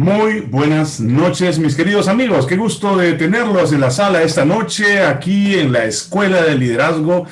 Muy buenas noches, mis queridos amigos. Qué gusto de tenerlos en la sala esta noche, aquí en la Escuela de Liderazgo,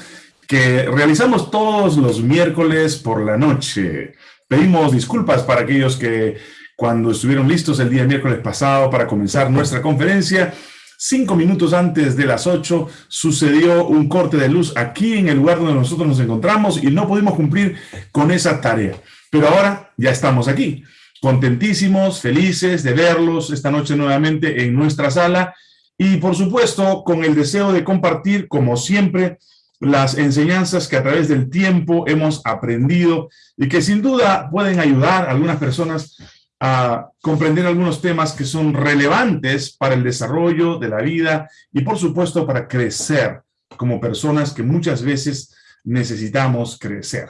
que realizamos todos los miércoles por la noche. Pedimos disculpas para aquellos que cuando estuvieron listos el día miércoles pasado para comenzar nuestra conferencia, cinco minutos antes de las ocho sucedió un corte de luz aquí en el lugar donde nosotros nos encontramos y no pudimos cumplir con esa tarea. Pero ahora ya estamos aquí contentísimos, felices de verlos esta noche nuevamente en nuestra sala y por supuesto con el deseo de compartir como siempre las enseñanzas que a través del tiempo hemos aprendido y que sin duda pueden ayudar a algunas personas a comprender algunos temas que son relevantes para el desarrollo de la vida y por supuesto para crecer como personas que muchas veces necesitamos crecer.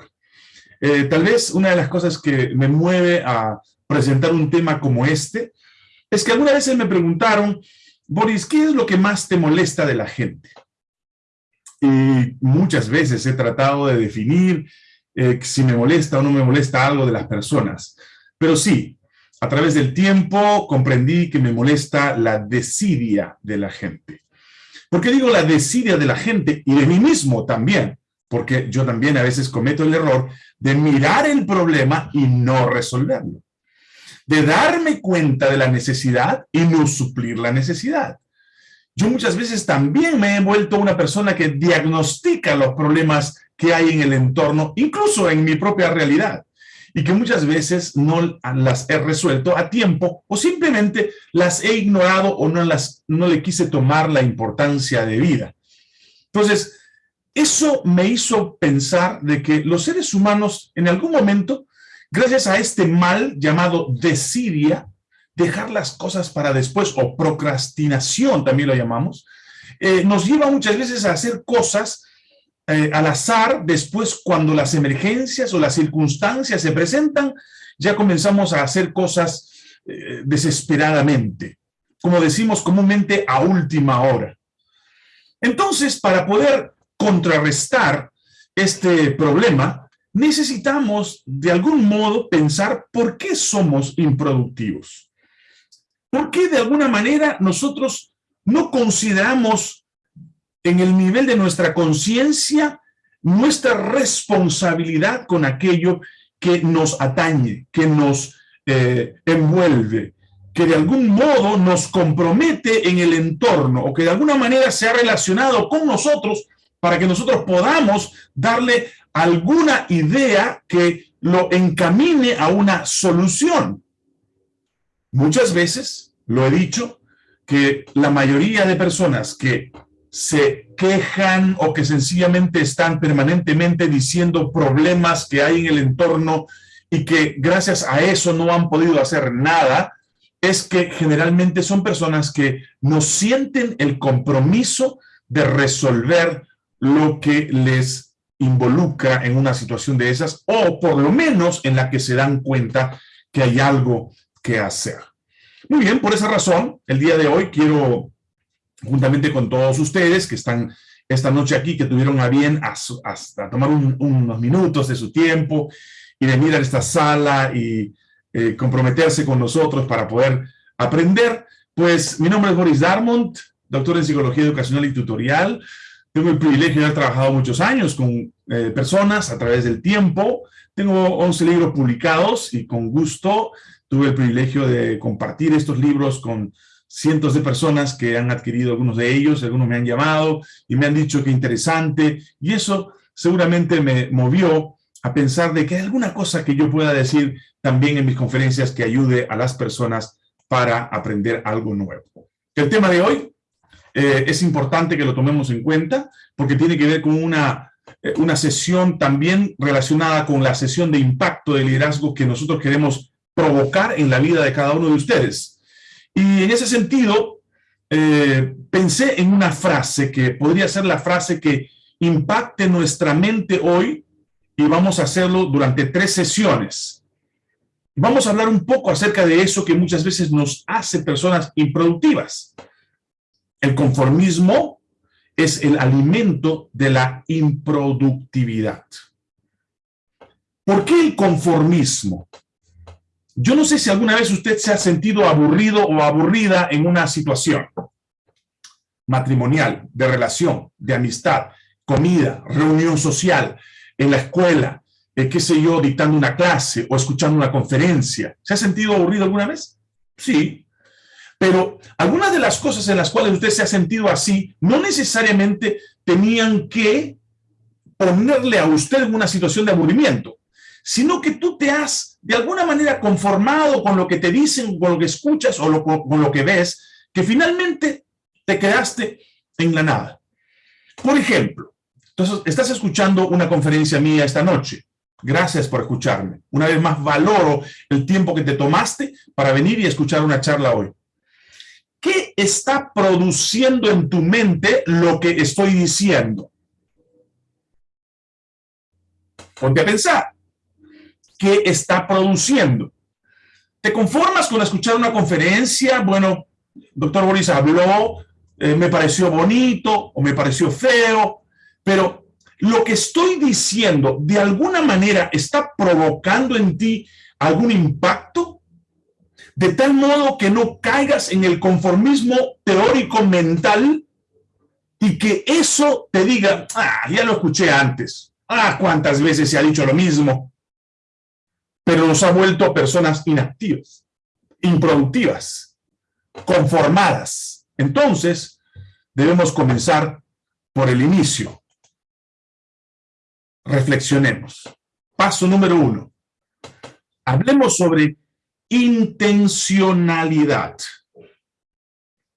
Eh, tal vez una de las cosas que me mueve a presentar un tema como este, es que algunas veces me preguntaron, Boris, ¿qué es lo que más te molesta de la gente? Y muchas veces he tratado de definir eh, si me molesta o no me molesta algo de las personas. Pero sí, a través del tiempo comprendí que me molesta la desidia de la gente. ¿Por qué digo la desidia de la gente y de mí mismo también? Porque yo también a veces cometo el error de mirar el problema y no resolverlo de darme cuenta de la necesidad y no suplir la necesidad. Yo muchas veces también me he vuelto una persona que diagnostica los problemas que hay en el entorno, incluso en mi propia realidad, y que muchas veces no las he resuelto a tiempo o simplemente las he ignorado o no, las, no le quise tomar la importancia de vida. Entonces, eso me hizo pensar de que los seres humanos en algún momento Gracias a este mal llamado desidia, dejar las cosas para después, o procrastinación también lo llamamos, eh, nos lleva muchas veces a hacer cosas eh, al azar, después cuando las emergencias o las circunstancias se presentan, ya comenzamos a hacer cosas eh, desesperadamente, como decimos comúnmente a última hora. Entonces, para poder contrarrestar este problema, necesitamos de algún modo pensar por qué somos improductivos. ¿Por qué de alguna manera nosotros no consideramos en el nivel de nuestra conciencia nuestra responsabilidad con aquello que nos atañe, que nos eh, envuelve, que de algún modo nos compromete en el entorno o que de alguna manera se ha relacionado con nosotros para que nosotros podamos darle alguna idea que lo encamine a una solución. Muchas veces, lo he dicho, que la mayoría de personas que se quejan o que sencillamente están permanentemente diciendo problemas que hay en el entorno y que gracias a eso no han podido hacer nada, es que generalmente son personas que no sienten el compromiso de resolver lo que les involucra en una situación de esas, o por lo menos en la que se dan cuenta que hay algo que hacer. Muy bien, por esa razón, el día de hoy quiero, juntamente con todos ustedes que están esta noche aquí, que tuvieron a bien hasta tomar unos minutos de su tiempo y de mirar esta sala y eh, comprometerse con nosotros para poder aprender, pues mi nombre es Boris Darmont, doctor en Psicología Educacional y Tutorial, tengo el privilegio de haber trabajado muchos años con eh, personas a través del tiempo. Tengo 11 libros publicados y con gusto tuve el privilegio de compartir estos libros con cientos de personas que han adquirido algunos de ellos, algunos me han llamado y me han dicho que interesante, y eso seguramente me movió a pensar de que hay alguna cosa que yo pueda decir también en mis conferencias que ayude a las personas para aprender algo nuevo. El tema de hoy eh, es importante que lo tomemos en cuenta porque tiene que ver con una, eh, una sesión también relacionada con la sesión de impacto de liderazgo que nosotros queremos provocar en la vida de cada uno de ustedes. Y en ese sentido, eh, pensé en una frase que podría ser la frase que impacte nuestra mente hoy y vamos a hacerlo durante tres sesiones. Vamos a hablar un poco acerca de eso que muchas veces nos hace personas improductivas. El conformismo es el alimento de la improductividad. ¿Por qué el conformismo? Yo no sé si alguna vez usted se ha sentido aburrido o aburrida en una situación matrimonial, de relación, de amistad, comida, reunión social, en la escuela, eh, qué sé yo, dictando una clase o escuchando una conferencia. ¿Se ha sentido aburrido alguna vez? Sí. Pero algunas de las cosas en las cuales usted se ha sentido así, no necesariamente tenían que ponerle a usted en una situación de aburrimiento, sino que tú te has de alguna manera conformado con lo que te dicen, con lo que escuchas o con lo que ves, que finalmente te quedaste en la nada. Por ejemplo, entonces estás escuchando una conferencia mía esta noche. Gracias por escucharme. Una vez más, valoro el tiempo que te tomaste para venir y escuchar una charla hoy. ¿Qué está produciendo en tu mente lo que estoy diciendo? Ponte a pensar. ¿Qué está produciendo? ¿Te conformas con escuchar una conferencia? Bueno, doctor Boris habló, eh, me pareció bonito o me pareció feo, pero lo que estoy diciendo de alguna manera está provocando en ti algún impacto, de tal modo que no caigas en el conformismo teórico mental y que eso te diga, ah, ya lo escuché antes, ah, cuántas veces se ha dicho lo mismo, pero nos ha vuelto personas inactivas, improductivas, conformadas. Entonces, debemos comenzar por el inicio. Reflexionemos. Paso número uno. Hablemos sobre intencionalidad.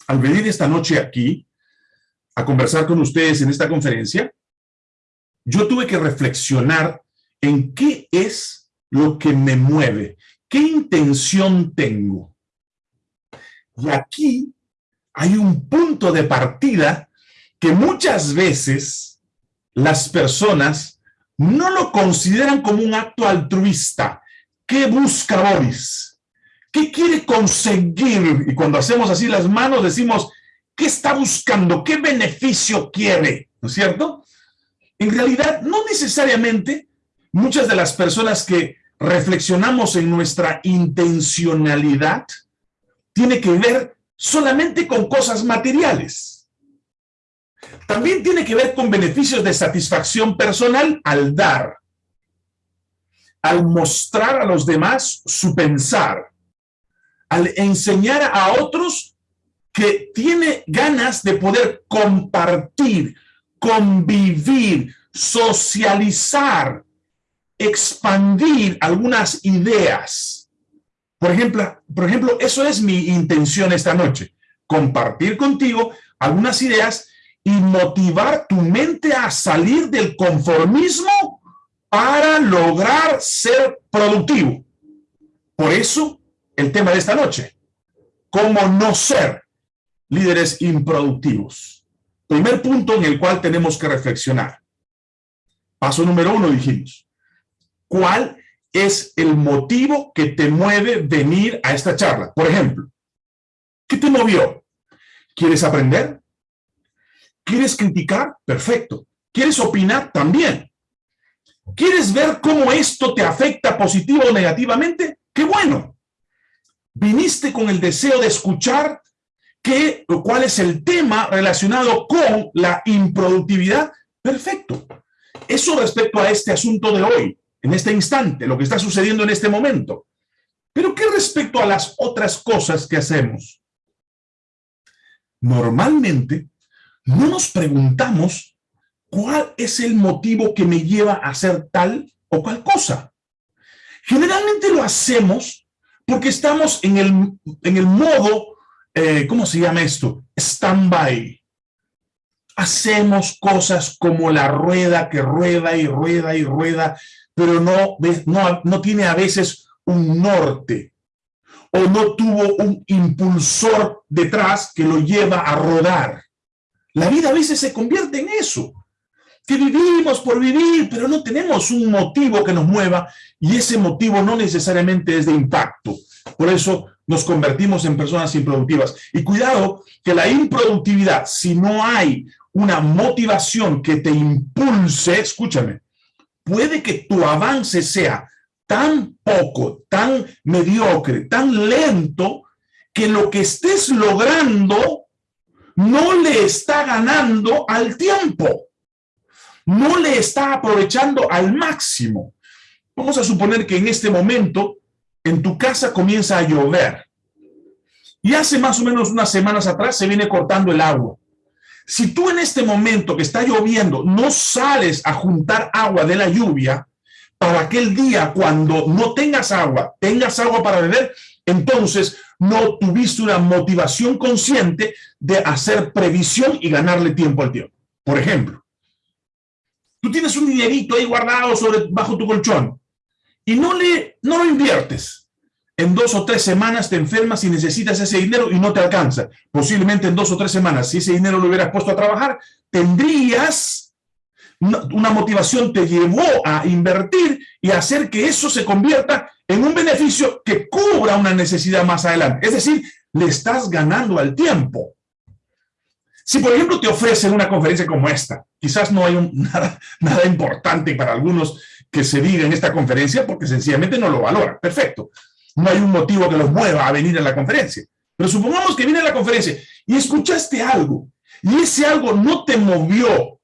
Al venir esta noche aquí a conversar con ustedes en esta conferencia, yo tuve que reflexionar en qué es lo que me mueve, qué intención tengo. Y aquí hay un punto de partida que muchas veces las personas no lo consideran como un acto altruista. ¿Qué busca Boris? ¿Qué quiere conseguir? Y cuando hacemos así las manos decimos, ¿qué está buscando? ¿Qué beneficio quiere? ¿No es cierto? En realidad, no necesariamente muchas de las personas que reflexionamos en nuestra intencionalidad tiene que ver solamente con cosas materiales. También tiene que ver con beneficios de satisfacción personal al dar, al mostrar a los demás su pensar, al enseñar a otros que tiene ganas de poder compartir, convivir, socializar, expandir algunas ideas. Por ejemplo, por ejemplo, eso es mi intención esta noche, compartir contigo algunas ideas y motivar tu mente a salir del conformismo para lograr ser productivo. Por eso, el tema de esta noche, cómo no ser líderes improductivos. Primer punto en el cual tenemos que reflexionar. Paso número uno, dijimos. ¿Cuál es el motivo que te mueve venir a esta charla? Por ejemplo, ¿qué te movió? ¿Quieres aprender? ¿Quieres criticar? Perfecto. ¿Quieres opinar? También. ¿Quieres ver cómo esto te afecta positivo o negativamente? ¡Qué bueno! Viniste con el deseo de escuchar qué, cuál es el tema relacionado con la improductividad. Perfecto. Eso respecto a este asunto de hoy, en este instante, lo que está sucediendo en este momento. Pero ¿qué respecto a las otras cosas que hacemos? Normalmente no nos preguntamos cuál es el motivo que me lleva a hacer tal o cual cosa. Generalmente lo hacemos porque estamos en el, en el modo, eh, ¿cómo se llama esto? Stand-by. Hacemos cosas como la rueda que rueda y rueda y rueda, pero no, no, no tiene a veces un norte o no tuvo un impulsor detrás que lo lleva a rodar. La vida a veces se convierte en eso, que vivimos por vivir, pero no tenemos un motivo que nos mueva y ese motivo no necesariamente es de impacto. Por eso nos convertimos en personas improductivas. Y cuidado que la improductividad, si no hay una motivación que te impulse, escúchame, puede que tu avance sea tan poco, tan mediocre, tan lento, que lo que estés logrando no le está ganando al tiempo. No le está aprovechando al máximo. Vamos a suponer que en este momento en tu casa comienza a llover. Y hace más o menos unas semanas atrás se viene cortando el agua. Si tú en este momento que está lloviendo no sales a juntar agua de la lluvia, para aquel día cuando no tengas agua, tengas agua para beber, entonces no tuviste una motivación consciente de hacer previsión y ganarle tiempo al tiempo. Por ejemplo, tú tienes un dinerito ahí guardado sobre, bajo tu colchón y no, le, no lo inviertes. En dos o tres semanas te enfermas y necesitas ese dinero y no te alcanza. Posiblemente en dos o tres semanas, si ese dinero lo hubieras puesto a trabajar, tendrías una motivación, te llevó a invertir y hacer que eso se convierta en un beneficio que cubra una necesidad más adelante. Es decir, le estás ganando al tiempo. Si, por ejemplo, te ofrecen una conferencia como esta, quizás no hay nada, importante para algunos que se diga en esta conferencia porque sencillamente no lo valora. Perfecto. No hay un motivo que los mueva a venir a la conferencia. Pero supongamos que viene a la conferencia y escuchaste algo y ese algo no te movió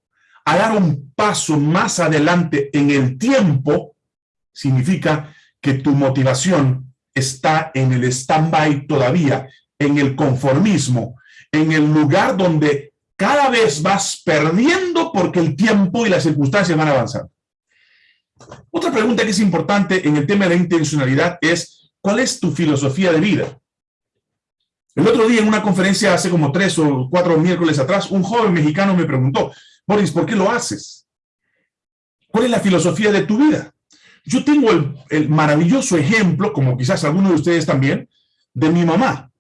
a dar un paso más adelante en el tiempo, significa que tu motivación está en el stand-by todavía, en el conformismo, en el lugar donde cada vez vas perdiendo porque el tiempo y las circunstancias van avanzando. Otra pregunta que es importante en el tema de la intencionalidad es, ¿cuál es tu filosofía de vida? El otro día en una conferencia hace como tres o cuatro miércoles atrás, un joven mexicano me preguntó, Boris, ¿por qué lo haces? ¿Cuál es la filosofía de tu vida? Yo tengo el, maravilloso ejemplo, como quizás algunos de ustedes también, de mi mamá.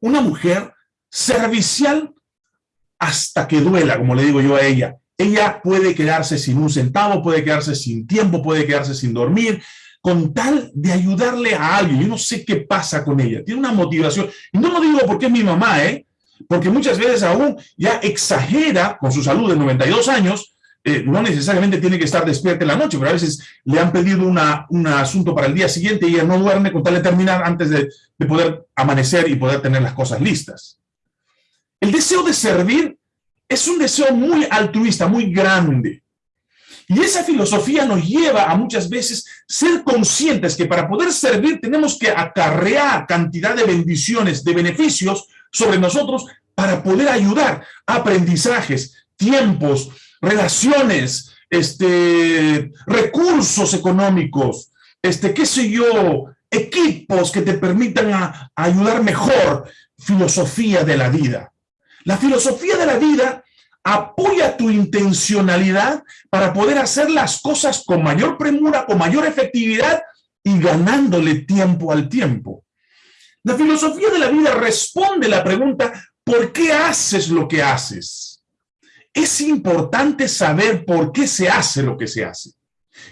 Una mujer servicial hasta que duela, como le digo yo a ella. Ella puede quedarse sin un centavo, puede quedarse sin tiempo, puede quedarse sin dormir, con tal de ayudarle a alguien. Yo no sé qué pasa con ella. Tiene una motivación. Y no lo digo porque es mi mamá, ¿eh? Porque muchas veces aún ya exagera con su salud de 92 años, eh, no necesariamente tiene que estar despierta en la noche, pero a veces le han pedido un asunto para el día siguiente y ella no duerme con tal de terminar antes de poder amanecer y poder tener las cosas listas. El deseo de servir es un deseo muy altruista, muy grande. Y esa filosofía nos lleva a muchas veces ser conscientes que para poder servir tenemos que acarrear cantidad de bendiciones, de beneficios sobre nosotros para poder ayudar aprendizajes, tiempos, relaciones, este, recursos económicos, este, qué sé yo, equipos que te permitan ayudar mejor, filosofía de la vida. La filosofía de la vida apoya tu intencionalidad para poder hacer las cosas con mayor premura, con mayor efectividad y ganándole tiempo al tiempo. La filosofía de la vida responde la pregunta, ¿por qué haces lo que haces? es importante saber por qué se hace lo que se hace.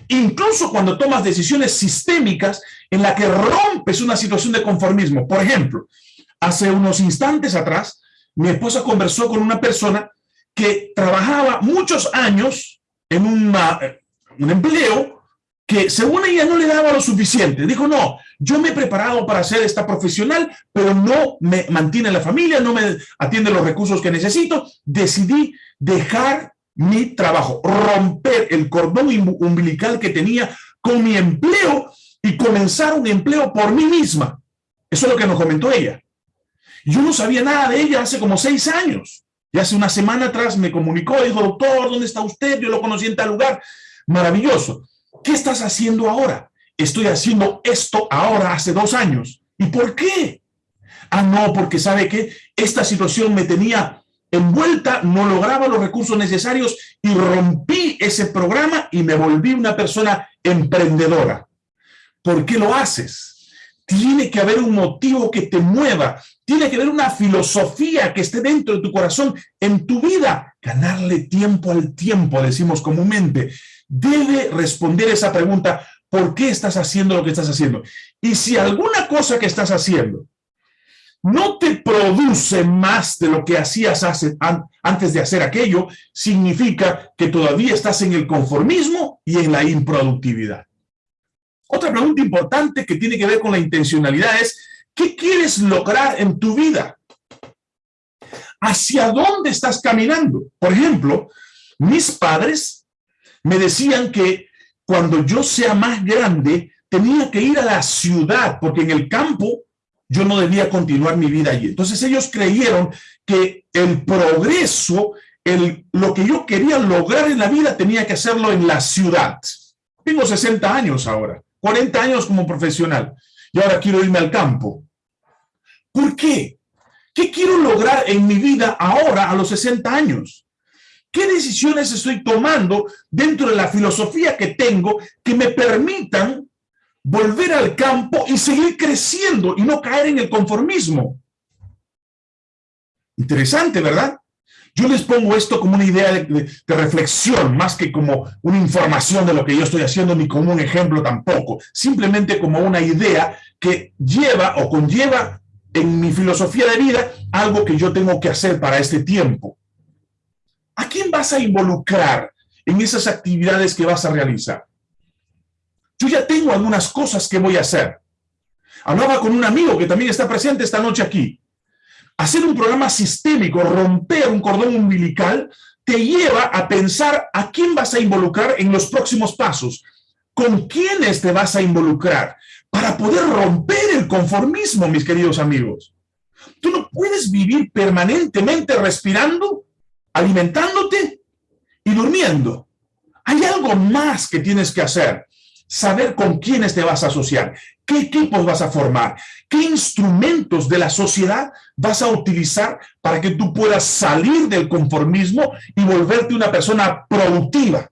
Incluso cuando tomas decisiones sistémicas en la que rompes una situación de conformismo. Por ejemplo, hace unos instantes atrás, mi esposa conversó con una persona que trabajaba muchos años en un empleo que según ella no le daba lo suficiente. Dijo, no, yo me he preparado para ser esta profesional, pero no me mantiene la familia, no me atiende los recursos que necesito. Decidí dejar mi trabajo, romper el cordón umbilical que tenía con mi empleo y comenzar un empleo por mí misma. Eso es lo que nos comentó ella. Yo no sabía nada de ella hace como seis años. Y hace una semana atrás me comunicó, dijo, doctor, ¿dónde está usted? Yo lo conocí en tal lugar. Maravilloso. ¿Qué estás haciendo ahora? Estoy haciendo esto ahora hace dos años. ¿Y por qué? Ah, no, porque sabe que esta situación me tenía envuelta, no lograba los recursos necesarios y rompí ese programa y me volví una persona emprendedora. ¿Por qué lo haces? Tiene que haber un motivo que te mueva, tiene que haber una filosofía que esté dentro de tu corazón, en tu vida. Ganarle tiempo al tiempo, decimos comúnmente debe responder esa pregunta, ¿por qué estás haciendo lo que estás haciendo? Y si alguna cosa que estás haciendo no te produce más de lo que hacías antes de hacer aquello, significa que todavía estás en el conformismo y en la improductividad. Otra pregunta importante que tiene que ver con la intencionalidad es, ¿qué quieres lograr en tu vida? ¿Hacia dónde estás caminando? Por ejemplo, mis padres me decían que cuando yo sea más grande, tenía que ir a la ciudad, porque en el campo yo no debía continuar mi vida allí. Entonces ellos creyeron que el progreso, el, lo que yo quería lograr en la vida, tenía que hacerlo en la ciudad. Tengo 60 años ahora, 40 años como profesional, y ahora quiero irme al campo. ¿Por qué? ¿Qué quiero lograr en mi vida ahora a los 60 años? ¿Qué decisiones estoy tomando dentro de la filosofía que tengo que me permitan volver al campo y seguir creciendo y no caer en el conformismo. Interesante, ¿verdad? Yo les pongo esto como una idea de, reflexión, más que como una información de lo que yo estoy haciendo, ni como un ejemplo tampoco. Simplemente como una idea que lleva o conlleva en mi filosofía de vida algo que yo tengo que hacer para este tiempo. ¿A quién vas a involucrar en esas actividades que vas a realizar? Yo ya tengo algunas cosas que voy a hacer. Hablaba con un amigo que también está presente esta noche aquí. Hacer un programa sistémico, romper un cordón umbilical, te lleva a pensar a quién vas a involucrar en los próximos pasos, con quiénes te vas a involucrar, para poder romper el conformismo, mis queridos amigos. Tú no puedes vivir permanentemente respirando, alimentándote y durmiendo. Hay algo más que tienes que hacer saber con quiénes te vas a asociar, qué equipos vas a formar, qué instrumentos de la sociedad vas a utilizar para que tú puedas salir del conformismo y volverte una persona productiva.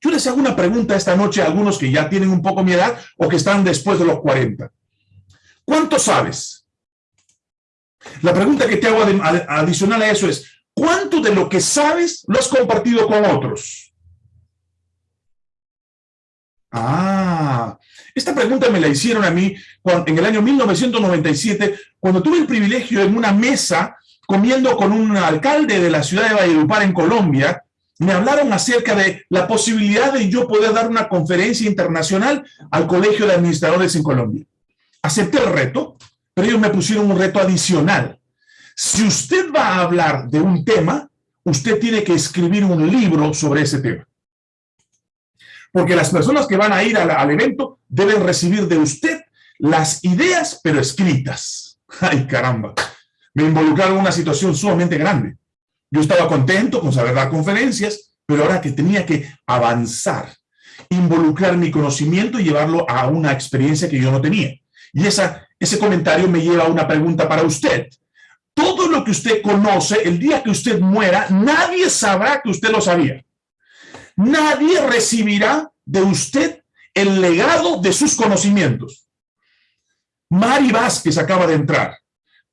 Yo les hago una pregunta esta noche a algunos que ya tienen un poco mi edad o que están después de los 40. ¿Cuánto sabes? La pregunta que te hago adicional a eso es, ¿cuánto de lo que sabes lo has compartido con otros? Ah, esta pregunta me la hicieron a mí en el año 1997, cuando tuve el privilegio en una mesa comiendo con un alcalde de la ciudad de Valledupar en Colombia, me hablaron acerca de la posibilidad de yo poder dar una conferencia internacional al Colegio de Administradores en Colombia. Acepté el reto, pero ellos me pusieron un reto adicional. Si usted va a hablar de un tema, usted tiene que escribir un libro sobre ese tema porque las personas que van a ir al, evento deben recibir de usted las ideas, pero escritas. ¡Ay, caramba! Me involucraron en una situación sumamente grande. Yo estaba contento con saber dar conferencias, pero ahora que tenía que avanzar, involucrar mi conocimiento y llevarlo a una experiencia que yo no tenía. Y esa, ese comentario me lleva a una pregunta para usted. Todo lo que usted conoce, el día que usted muera, nadie sabrá que usted lo sabía nadie recibirá de usted el legado de sus conocimientos. Mari Vázquez acaba de entrar.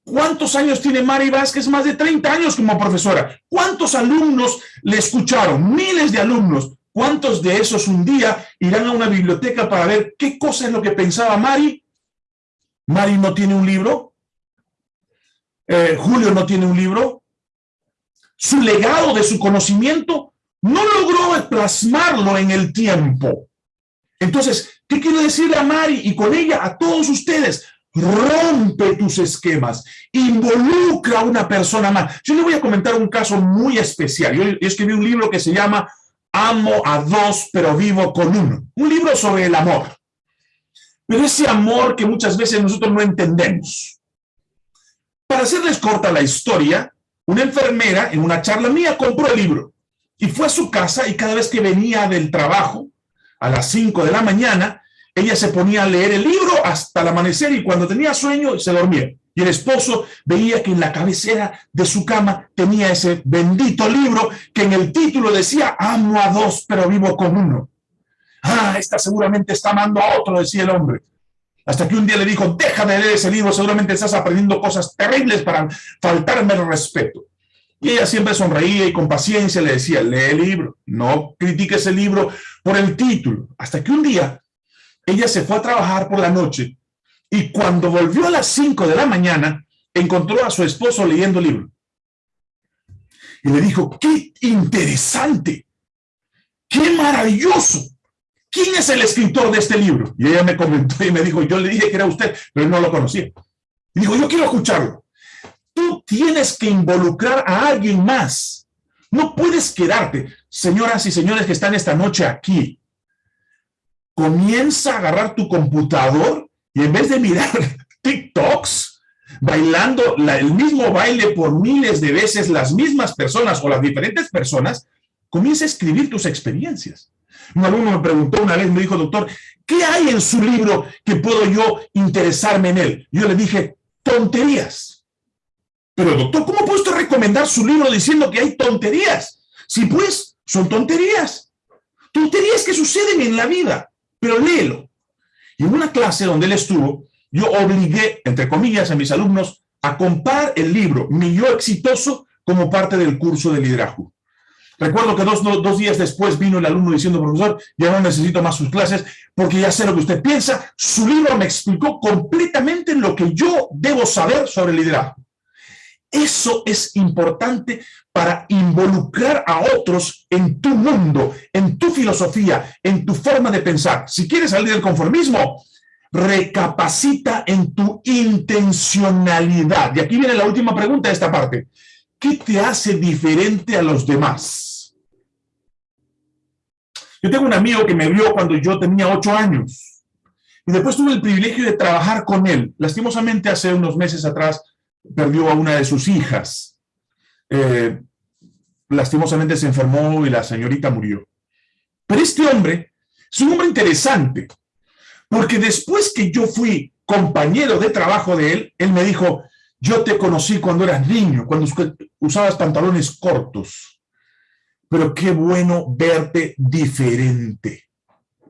¿Cuántos años tiene Mari Vázquez? Más de 30 años como profesora. ¿Cuántos alumnos le escucharon? Miles de alumnos. ¿Cuántos de esos un día irán a una biblioteca para ver qué cosa es lo que pensaba Mari? Mari no tiene un libro. Eh, Julio no tiene un libro. Su legado de su conocimiento no logró plasmarlo en el tiempo. Entonces, ¿qué quiero decirle a Mari y con ella a todos ustedes? Rompe tus esquemas, involucra a una persona más. Yo le voy a comentar un caso muy especial. Yo escribí un libro que se llama Amo a dos, pero vivo con uno. Un libro sobre el amor. Pero ese amor que muchas veces nosotros no entendemos. Para hacerles corta la historia, una enfermera en una charla mía compró el libro y fue a su casa y cada vez que venía del trabajo, a las 5 de la mañana, ella se ponía a leer el libro hasta el amanecer y cuando tenía sueño se dormía. Y el esposo veía que en la cabecera de su cama tenía ese bendito libro que en el título decía, amo a dos, pero vivo con uno. Ah, esta seguramente está amando a otro, decía el hombre. Hasta que un día le dijo, deja de leer ese libro, seguramente estás aprendiendo cosas terribles para faltarme el respeto. Y ella siempre sonreía y con paciencia le decía, lee el libro, no critiques el libro por el título. Hasta que un día ella se fue a trabajar por la noche y cuando volvió a las 5 de la mañana, encontró a su esposo leyendo el libro. Y le dijo, qué interesante, qué maravilloso, ¿quién es el escritor de este libro? Y ella me comentó y me dijo, yo le dije que era usted, pero no lo conocía. Y dijo, yo quiero escucharlo. Tú tienes que involucrar a alguien más. No puedes quedarte. Señoras y señores que están esta noche aquí, comienza a agarrar tu computador y en vez de mirar TikToks, bailando el mismo baile por miles de veces las mismas personas o las diferentes personas, comienza a escribir tus experiencias. Un alumno me preguntó una vez, me dijo, doctor, ¿qué hay en su libro que puedo yo interesarme en él? Yo le dije, tonterías. Pero doctor, ¿cómo puedo usted recomendar su libro diciendo que hay tonterías? Si pues, son tonterías. Tonterías que suceden en la vida, pero léelo. Y en una clase donde él estuvo, yo obligué, entre comillas, a mis alumnos a comprar el libro Mi Yo Exitoso como parte del curso de liderazgo. Recuerdo que dos, dos, días después vino el alumno diciendo, profesor, ya no necesito más sus clases porque ya sé lo que usted piensa. Su libro me explicó completamente lo que yo debo saber sobre liderazgo. Eso es importante para involucrar a otros en tu mundo, en tu filosofía, en tu forma de pensar. Si quieres salir del conformismo, recapacita en tu intencionalidad. Y aquí viene la última pregunta de esta parte. ¿Qué te hace diferente a los demás? Yo tengo un amigo que me vio cuando yo tenía ocho años. Y después tuve el privilegio de trabajar con él. Lastimosamente, hace unos meses atrás, perdió a una de sus hijas. Eh, lastimosamente se enfermó y la señorita murió. Pero este hombre es un hombre interesante, porque después que yo fui compañero de trabajo de él, él me dijo, yo te conocí cuando eras niño, cuando usabas pantalones cortos. Pero qué bueno verte diferente.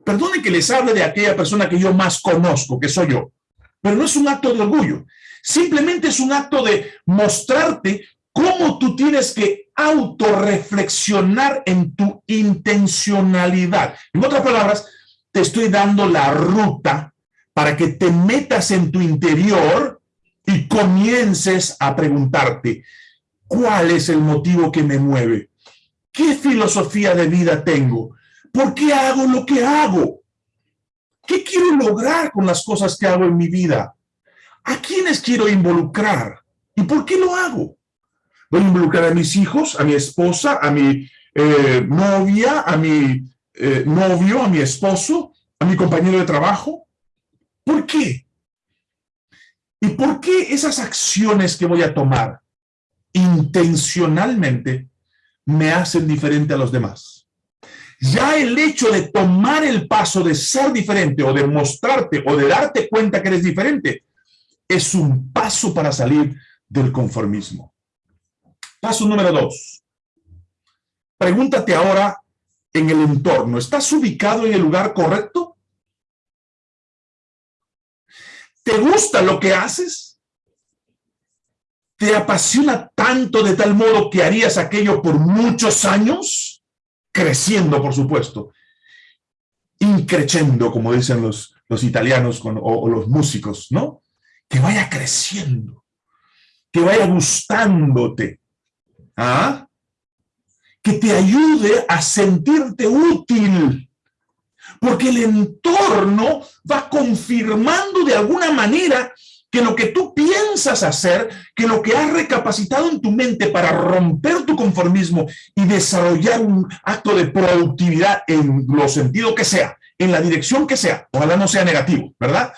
Perdone que les hable de aquella persona que yo más conozco, que soy yo. Pero no es un acto de orgullo. Simplemente es un acto de mostrarte cómo tú tienes que autorreflexionar en tu intencionalidad. En otras palabras, te estoy dando la ruta para que te metas en tu interior y comiences a preguntarte, ¿cuál es el motivo que me mueve? ¿Qué filosofía de vida tengo? ¿Por qué hago lo que hago? ¿Qué quiero lograr con las cosas que hago en mi vida? ¿A quiénes quiero involucrar? ¿Y por qué lo hago? Voy a involucrar a mis hijos, a mi esposa, a mi eh, novia, a mi eh, novio, a mi esposo, a mi compañero de trabajo. ¿Por qué? ¿Y por qué esas acciones que voy a tomar intencionalmente me hacen diferente a los demás? Ya el hecho de tomar el paso de ser diferente o de mostrarte o de darte cuenta que eres diferente es un paso para salir del conformismo. Paso número dos. Pregúntate ahora en el entorno, ¿estás ubicado en el lugar correcto? ¿Te gusta lo que haces? ¿Te apasiona tanto de tal modo que harías aquello por muchos años? Creciendo, por supuesto. Increchendo, como dicen los, los italianos o los músicos, ¿no? Que vaya creciendo, que vaya gustándote. ¿Ah? Que te ayude a sentirte útil porque el entorno va confirmando de alguna manera que lo que tú piensas hacer, que lo que has recapacitado en tu mente para romper tu conformismo y desarrollar un acto de productividad en lo sentido que sea, en la dirección que sea, ojalá no sea negativo, ¿verdad?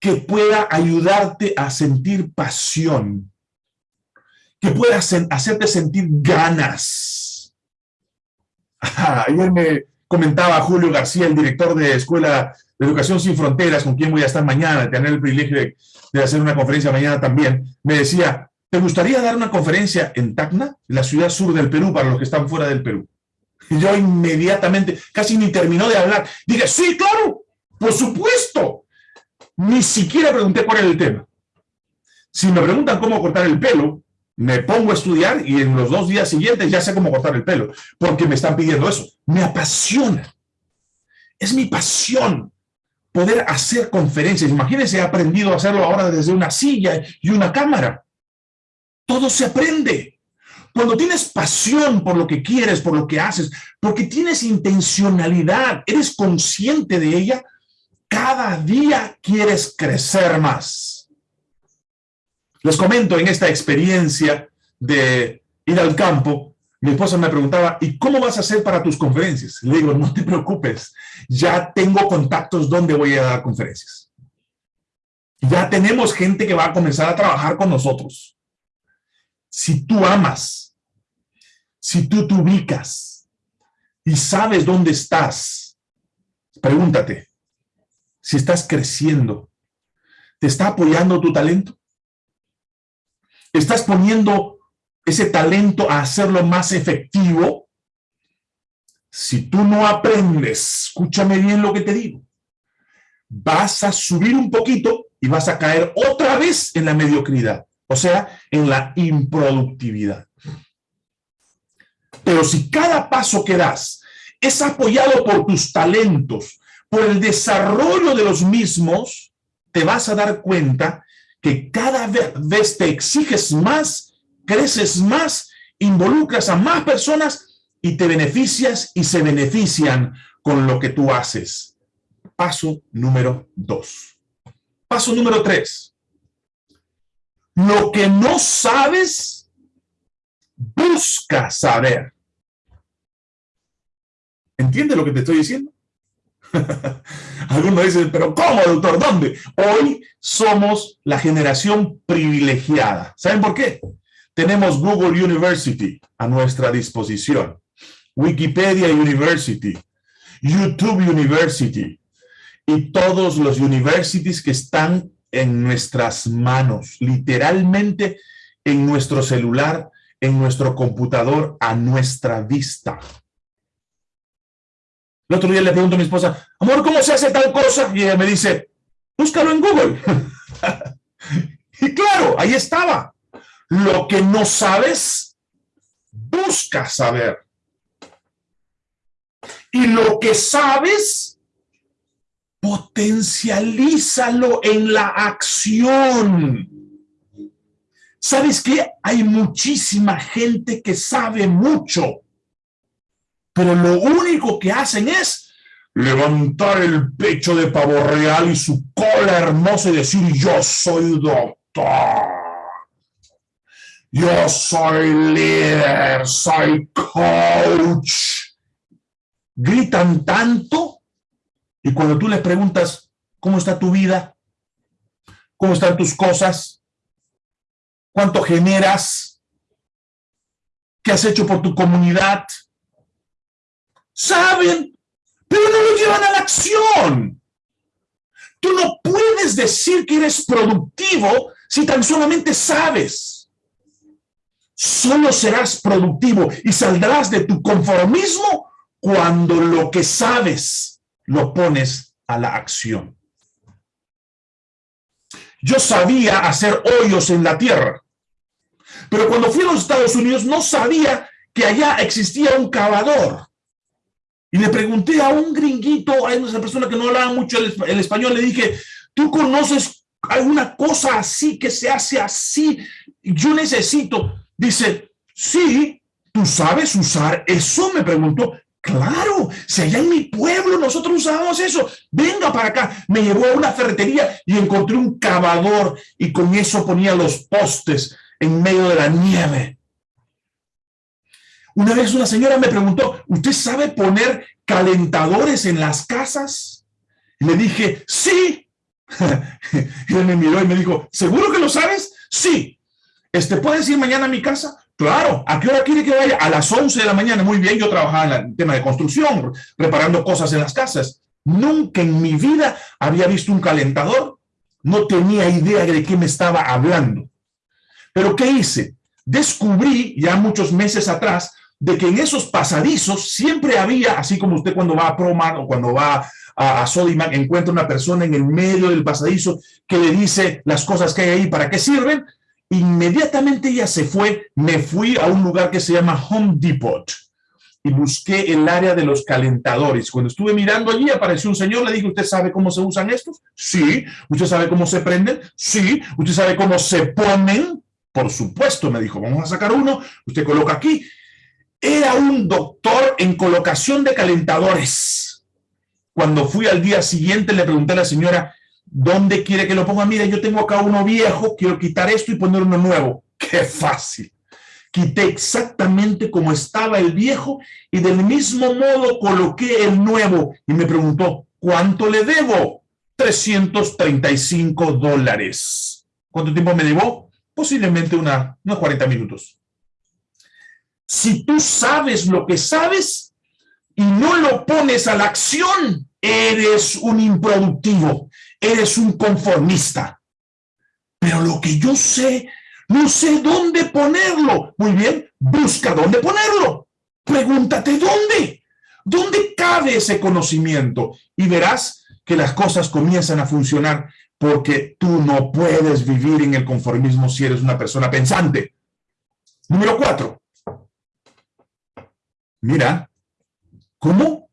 Que pueda ayudarte a sentir pasión, que pueda hacerte sentir ganas. ayer me, comentaba Julio García, el director de Escuela de Educación Sin Fronteras, con quien voy a estar mañana, tener el privilegio de, hacer una conferencia mañana también, me decía, ¿te gustaría dar una conferencia en Tacna, la ciudad sur del Perú, para los que están fuera del Perú? Y yo inmediatamente, casi ni terminó de hablar, dije, sí, claro, por supuesto. Ni siquiera pregunté cuál era el tema. Si me preguntan cómo cortar el pelo, me pongo a estudiar y en los dos días siguientes ya sé cómo cortar el pelo, porque me están pidiendo eso. Me apasiona. Es mi pasión poder hacer conferencias. Imagínense, he aprendido a hacerlo ahora desde una silla y una cámara. Todo se aprende. Cuando tienes pasión por lo que quieres, por lo que haces, porque tienes intencionalidad, eres consciente de ella, cada día quieres crecer más. Les comento en esta experiencia de ir al campo, mi esposa me preguntaba, ¿y cómo vas a hacer para tus conferencias? Le digo, no te preocupes, ya tengo contactos donde voy a dar conferencias. Ya tenemos gente que va a comenzar a trabajar con nosotros. Si tú amas, si tú te ubicas y sabes dónde estás, pregúntate, si estás creciendo, ¿te está apoyando tu talento? ¿Estás poniendo ese talento a hacerlo más efectivo, si tú no aprendes, escúchame bien lo que te digo, vas a subir un poquito y vas a caer otra vez en la mediocridad, o sea, en la improductividad. Pero si cada paso que das es apoyado por tus talentos, por el desarrollo de los mismos, te vas a dar cuenta que cada vez te exiges más creces más, involucras a más personas y te beneficias y se benefician con lo que tú haces. Paso número dos. Paso número tres. Lo que no sabes, busca saber. ¿Entiendes lo que te estoy diciendo? Algunos dicen, pero ¿cómo, doctor? ¿Dónde? Hoy somos la generación privilegiada. ¿Saben por qué? Tenemos Google University a nuestra disposición, Wikipedia University, YouTube University y todos los universities que están en nuestras manos, literalmente en nuestro celular, en nuestro computador, a nuestra vista. El otro día le pregunto a mi esposa, amor, ¿cómo se hace tal cosa? Y ella me dice, búscalo en Google. y claro, ahí estaba. Lo que no sabes, busca saber. Y lo que sabes, potencialízalo en la acción. ¿Sabes qué? Hay muchísima gente que sabe mucho, pero lo único que hacen es levantar el pecho de pavo real y su cola hermosa y decir, yo soy doctor. Yo soy líder, soy coach. Gritan tanto y cuando tú les preguntas, ¿cómo está tu vida? ¿Cómo están tus cosas? ¿Cuánto generas? ¿Qué has hecho por tu comunidad? Saben, pero no lo llevan a la acción. Tú no puedes decir que eres productivo si tan solamente sabes solo serás productivo y saldrás de tu conformismo cuando lo que sabes lo pones a la acción. Yo sabía hacer hoyos en la tierra, pero cuando fui a los Estados Unidos no sabía que allá existía un cavador. Y le pregunté a un gringuito, a esa persona que no hablaba mucho el, el español, le dije, ¿tú conoces alguna cosa así que se hace así? Yo necesito Dice, sí, ¿tú sabes usar eso? Me preguntó. Claro, si allá en mi pueblo nosotros usábamos eso, venga para acá. Me llevó a una ferretería y encontré un cavador y con eso ponía los postes en medio de la nieve. Una vez una señora me preguntó, ¿usted sabe poner calentadores en las casas? Le dije, sí. y él me miró y me dijo, ¿seguro que lo sabes? Sí. Este, ¿Puedes ir mañana a mi casa? Claro, ¿a qué hora quiere que vaya? A las 11 de la mañana. Muy bien, yo trabajaba en el tema de construcción, reparando cosas en las casas. Nunca en mi vida había visto un calentador. No tenía idea de qué me estaba hablando. Pero ¿qué hice? Descubrí ya muchos meses atrás de que en esos pasadizos siempre había, así como usted cuando va a Promar o cuando va a, a Sodimac, encuentra una persona en el medio del pasadizo que le dice las cosas que hay ahí, para qué sirven, Inmediatamente ella se fue, me fui a un lugar que se llama Home Depot y busqué el área de los calentadores. Cuando estuve mirando allí, apareció un señor, le dije, ¿usted sabe cómo se usan estos? Sí. ¿Usted sabe cómo se prenden? Sí. ¿Usted sabe cómo se ponen? Por supuesto, me dijo, vamos a sacar uno, usted coloca aquí. Era un doctor en colocación de calentadores. Cuando fui al día siguiente, le pregunté a la señora, ¿dónde quiere que lo ponga? Mira, yo tengo acá uno viejo, quiero quitar esto y poner uno nuevo. ¡Qué fácil! Quité exactamente como estaba el viejo y del mismo modo coloqué el nuevo. Y me preguntó, ¿cuánto le debo? 335 dólares. ¿Cuánto tiempo me debo? Posiblemente una, unos 40 minutos. Si tú sabes lo que sabes y no lo pones a la acción, eres un improductivo, eres un conformista. Pero lo que yo sé, no sé dónde ponerlo. Muy bien, busca dónde ponerlo. Pregúntate dónde. ¿Dónde cabe ese conocimiento? Y verás que las cosas comienzan a funcionar porque tú no puedes vivir en el conformismo si eres una persona pensante. Número cuatro. Mira, ¿cómo?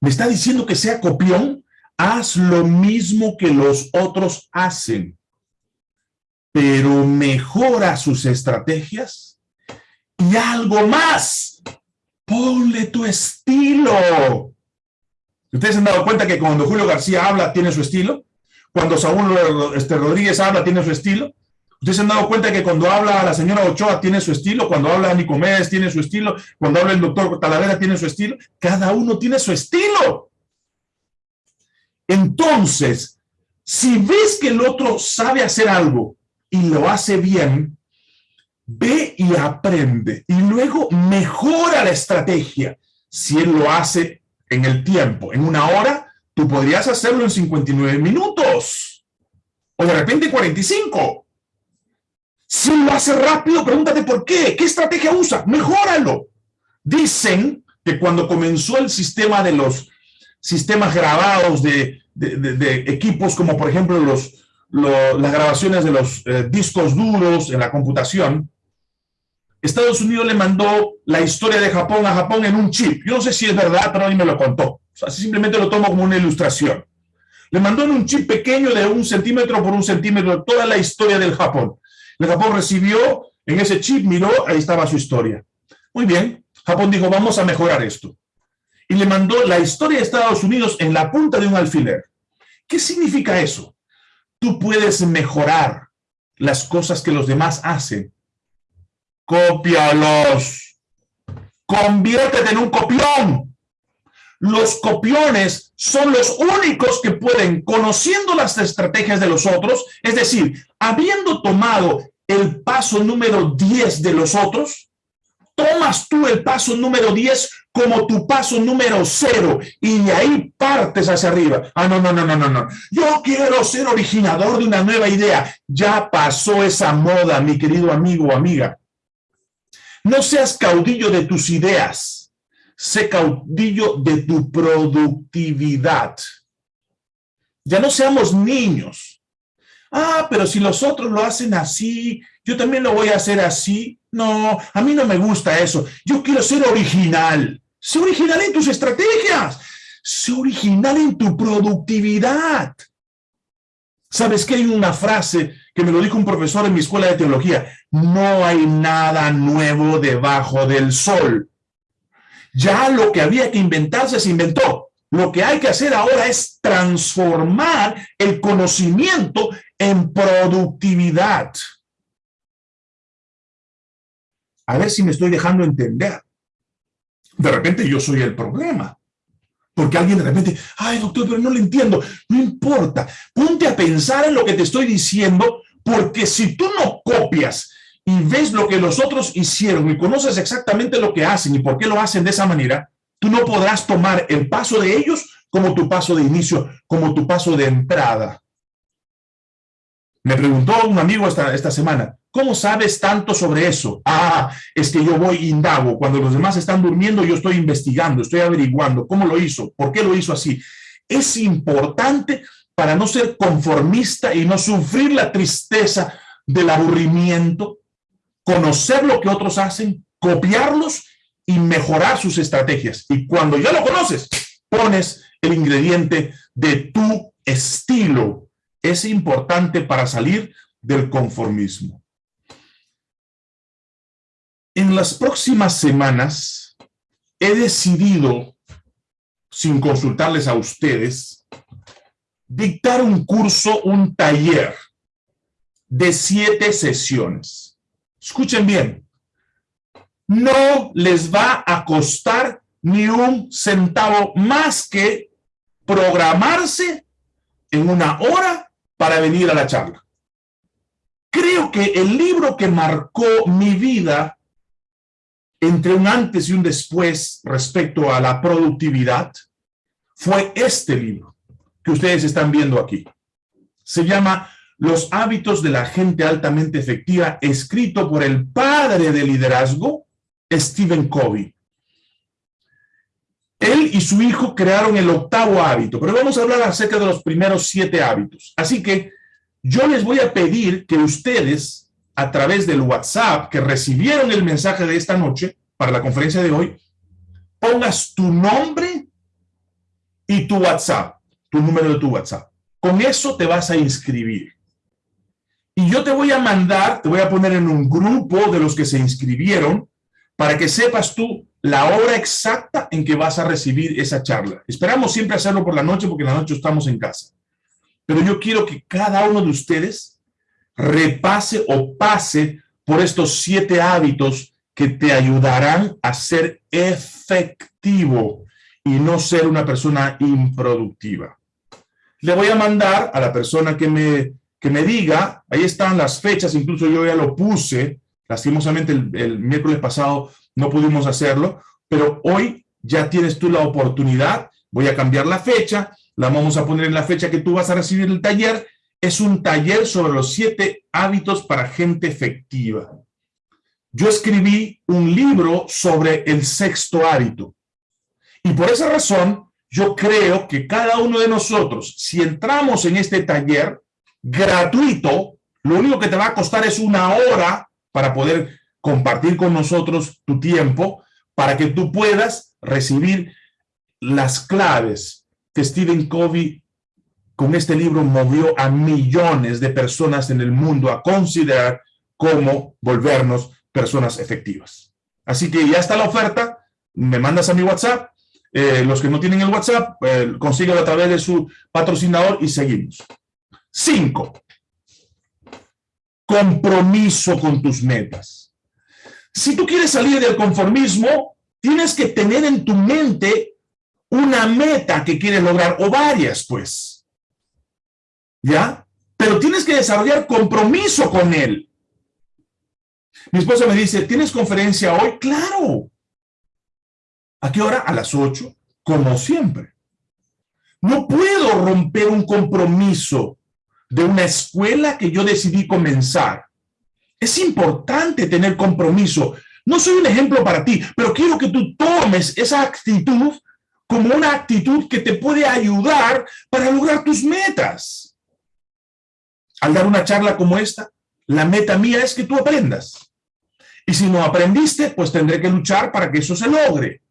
¿Me está diciendo que sea copión? Haz lo mismo que los otros hacen, pero mejora sus estrategias y algo más, ponle tu estilo. ¿Ustedes han dado cuenta que cuando Julio García habla tiene su estilo? Cuando Saúl este, Rodríguez habla tiene su estilo. ¿Ustedes se han dado cuenta que cuando habla la señora Ochoa tiene su estilo? Cuando habla Nicomedes tiene su estilo. Cuando habla el doctor Talavera tiene su estilo. Cada uno tiene su estilo. Entonces, si ves que el otro sabe hacer algo y lo hace bien, ve y aprende y luego mejora la estrategia. Si él lo hace en el tiempo, en una hora, tú podrías hacerlo en 59 minutos o de repente 45. Si lo hace rápido, pregúntate por qué, qué estrategia usa, mejóralo. Dicen que cuando comenzó el sistema de los sistemas grabados de, equipos como por ejemplo los, las grabaciones de los eh, discos duros en la computación, Estados Unidos le mandó la historia de Japón a Japón en un chip. Yo no sé si es verdad, pero a mí me lo contó. O simplemente lo tomo como una ilustración. Le mandó en un chip pequeño de un centímetro por un centímetro toda la historia del Japón. El Japón recibió en ese chip, miró, ahí estaba su historia. Muy bien, Japón dijo, vamos a mejorar esto. Y le mandó la historia de Estados Unidos en la punta de un alfiler. ¿Qué significa eso? Tú puedes mejorar las cosas que los demás hacen cópialos. Conviértete en un copión. Los copiones son los únicos que pueden, conociendo las estrategias de los otros, es decir, habiendo tomado el paso número 10 de los otros, tomas tú el paso número 10 como tu paso número 0 y de ahí partes hacia arriba. Ah, no, no, no, no, no, no. Yo quiero ser originador de una nueva idea. Ya pasó esa moda, mi querido amigo o amiga. No seas caudillo de tus ideas, sé caudillo de tu productividad. Ya no seamos niños. Ah, pero si los otros lo hacen así, yo también lo voy a hacer así. No, a mí no me gusta eso. Yo quiero ser original. Sé original en tus estrategias. Sé original en tu productividad. ¿Sabes que hay una frase que me lo dijo un profesor en mi escuela de teología, no hay nada nuevo debajo del sol. Ya lo que había que inventarse se inventó. Lo que hay que hacer ahora es transformar el conocimiento en productividad. A ver si me estoy dejando entender. De repente yo soy el problema. Porque alguien de repente, ay doctor, pero no lo entiendo. No importa. Ponte a pensar en lo que te estoy diciendo porque si tú no copias y ves lo que los otros hicieron y conoces exactamente lo que hacen y por qué lo hacen de esa manera, tú no podrás tomar el paso de ellos como tu paso de inicio, como tu paso de entrada. Me preguntó un amigo esta, esta semana, ¿cómo sabes tanto sobre eso? Ah, es que yo voy indago. Cuando los demás están durmiendo, yo estoy investigando, estoy averiguando cómo lo hizo, por qué lo hizo así. Es importante para no ser conformista y no sufrir la tristeza del aburrimiento, conocer lo que otros hacen, copiarlos y mejorar sus estrategias. Y cuando ya lo conoces, pones el ingrediente de tu estilo. Es importante para salir del conformismo. En las próximas semanas he decidido, sin consultarles a ustedes, dictar un curso, un taller de siete sesiones. Escuchen bien, no les va a costar ni un centavo más que programarse en una hora para venir a la charla. Creo que el libro que marcó mi vida entre un antes y un después respecto a la productividad fue este libro que ustedes están viendo aquí. Se llama Los hábitos de la gente altamente efectiva, escrito por el padre de liderazgo, Stephen Covey. Él y su hijo crearon el octavo hábito, pero vamos a hablar acerca de los primeros siete hábitos. Así que yo les voy a pedir que ustedes, a través del WhatsApp, que recibieron el mensaje de esta noche para la conferencia de hoy, pongas tu nombre y tu WhatsApp, tu número de tu WhatsApp. Con eso te vas a inscribir. Y yo te voy a mandar, te voy a poner en un grupo de los que se inscribieron para que sepas tú la hora exacta en que vas a recibir esa charla. Esperamos siempre hacerlo por la noche porque en la noche estamos en casa. Pero yo quiero que cada uno de ustedes repase o pase por estos siete hábitos que te ayudarán a ser efectivo y no ser una persona improductiva. Le voy a mandar a la persona que me, me diga, ahí están las fechas, incluso yo ya lo puse, lastimosamente el, el miércoles pasado no pudimos hacerlo, pero hoy ya tienes tú la oportunidad, voy a cambiar la fecha, la vamos a poner en la fecha que tú vas a recibir el taller, es un taller sobre los siete hábitos para gente efectiva. Yo escribí un libro sobre el sexto hábito. Y por esa razón, yo creo que cada uno de nosotros, si entramos en este taller gratuito, lo único que te va a costar es una hora para poder compartir con nosotros tu tiempo, para que tú puedas recibir las claves que Stephen Covey con este libro movió a millones de personas en el mundo a considerar cómo volvernos personas efectivas. Así que ya está la oferta, me mandas a mi WhatsApp, eh, los que no tienen el WhatsApp, eh, consíguelo a través de su patrocinador y seguimos. Cinco, compromiso con tus metas. Si tú quieres salir del conformismo, tienes que tener en tu mente una meta que quieres lograr, o varias, pues. ¿Ya? Pero tienes que desarrollar compromiso con él. Mi esposa me dice, ¿tienes conferencia hoy? ¡Claro! ¿A qué hora? A las 8, como siempre. No puedo romper un compromiso de una escuela que yo decidí comenzar. Es importante tener compromiso. No soy un ejemplo para ti, pero quiero que tú tomes esa actitud como una actitud que te puede ayudar para lograr tus metas. Al dar una charla como esta, la meta mía es que tú aprendas. Y si no aprendiste, pues tendré que luchar para que eso se logre.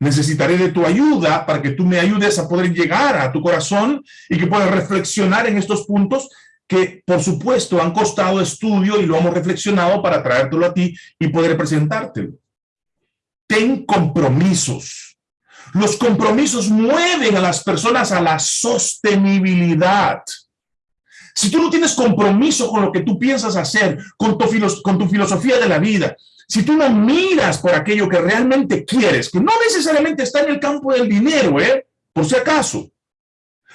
Necesitaré de tu ayuda para que tú me ayudes a poder llegar a tu corazón y que puedas reflexionar en estos puntos que, por supuesto, han costado estudio y lo hemos reflexionado para traértelo a ti y poder presentártelo. Ten compromisos los compromisos mueven a las personas a la sostenibilidad. Si tú no tienes compromiso con lo que tú piensas hacer, con tu, con tu filosofía de la vida, si tú no miras por aquello que realmente quieres, que no necesariamente está en el campo del dinero, ¿eh? por si acaso.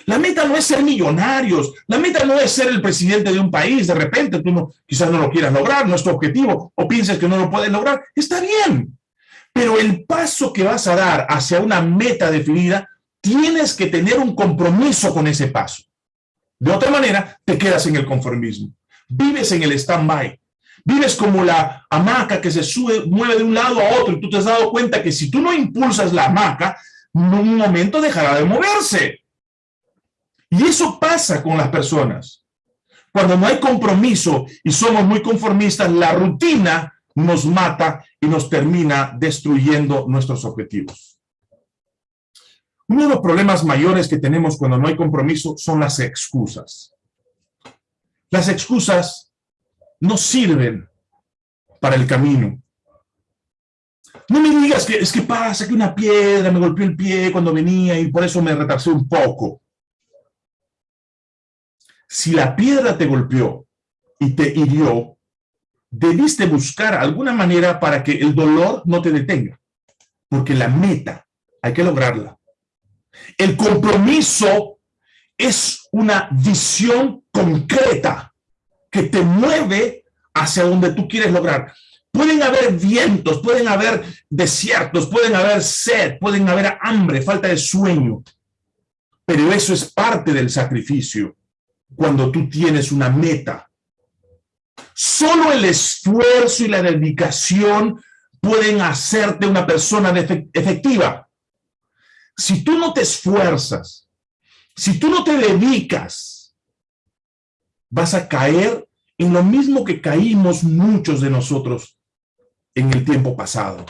La meta no es ser millonarios, la meta no es ser el presidente de un país, de repente tú no, quizás no lo quieras lograr, no es tu objetivo, o piensas que no lo puedes lograr, está bien. Pero el paso que vas a dar hacia una meta definida, tienes que tener un compromiso con ese paso. De otra manera, te quedas en el conformismo. Vives en el stand-by. Vives como la hamaca que se sube, mueve de un lado a otro y tú te has dado cuenta que si tú no impulsas la hamaca, en un momento dejará de moverse. Y eso pasa con las personas. Cuando no hay compromiso y somos muy conformistas, la rutina nos mata y nos termina destruyendo nuestros objetivos. Uno de los problemas mayores que tenemos cuando no hay compromiso son las excusas. Las excusas no sirven para el camino. No me digas que es que pasa que una piedra me golpeó el pie cuando venía y por eso me retrasé un poco. Si la piedra te golpeó y te hirió, debiste buscar alguna manera para que el dolor no te detenga. Porque la meta hay que lograrla. El compromiso es una visión concreta que te mueve hacia donde tú quieres lograr. Pueden haber vientos, pueden haber desiertos, pueden haber sed, pueden haber hambre, falta de sueño. Pero eso es parte del sacrificio cuando tú tienes una meta. Solo el esfuerzo y la dedicación pueden hacerte una persona efectiva. Si tú no te esfuerzas, si tú no te dedicas, vas a caer en lo mismo que caímos muchos de nosotros en el tiempo pasado.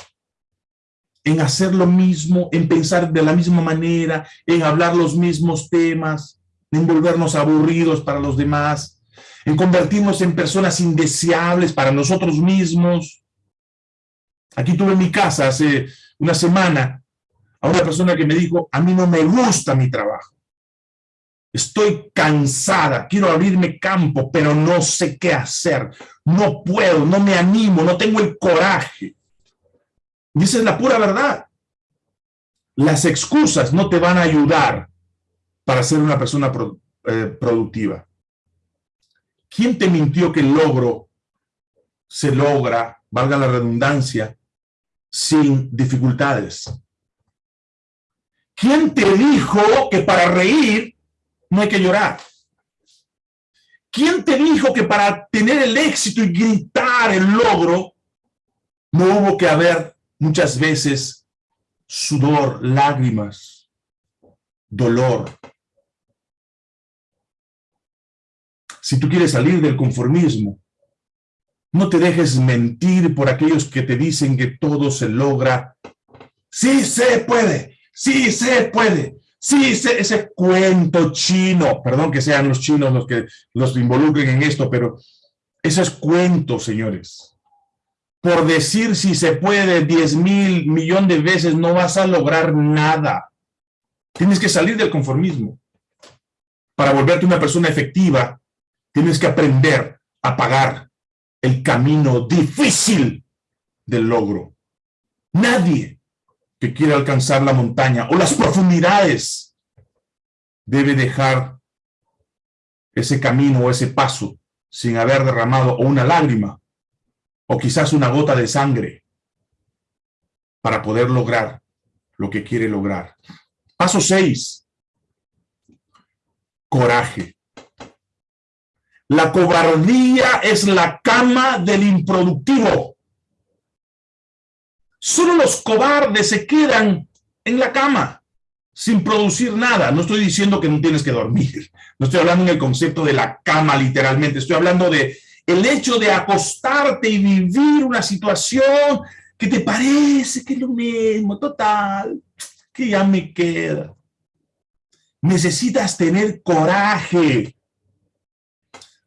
En hacer lo mismo, en pensar de la misma manera, en hablar los mismos temas, en volvernos aburridos para los demás, en convertirnos en personas indeseables para nosotros mismos. Aquí tuve en mi casa hace una semana a una persona que me dijo, a mí no me gusta mi trabajo. Estoy cansada, quiero abrirme campo, pero no sé qué hacer. No puedo, no me animo, no tengo el coraje. Y la pura verdad. Las excusas no te van a ayudar para ser una persona eh, productiva. ¿Quién te mintió que el logro se logra, valga la redundancia, sin dificultades? ¿Quién te dijo que para reír no hay que llorar? ¿Quién te dijo que para tener el éxito y gritar el logro, no hubo que haber muchas veces sudor, lágrimas, dolor? Si tú quieres salir del conformismo, no te dejes mentir por aquellos que te dicen que todo se logra. Sí se puede, Sí se puede. Sí, ese, cuento chino, perdón que sean los chinos los que los involucren en esto, pero eso es cuento, señores. Por decir si se puede 10 mil millón de veces, no vas a lograr nada. Tienes que salir del conformismo. Para volverte una persona efectiva, tienes que aprender a pagar el camino difícil del logro. Nadie que quiere alcanzar la montaña o las profundidades, debe dejar ese camino o ese paso sin haber derramado una lágrima o quizás una gota de sangre para poder lograr lo que quiere lograr. Paso 6. Coraje. La cobardía es la cama del improductivo. Solo los cobardes se quedan en la cama sin producir nada. No estoy diciendo que no tienes que dormir. No estoy hablando en el concepto de la cama literalmente. Estoy hablando de el hecho de acostarte y vivir una situación que te parece que es lo mismo, total, que ya me queda. Necesitas tener coraje.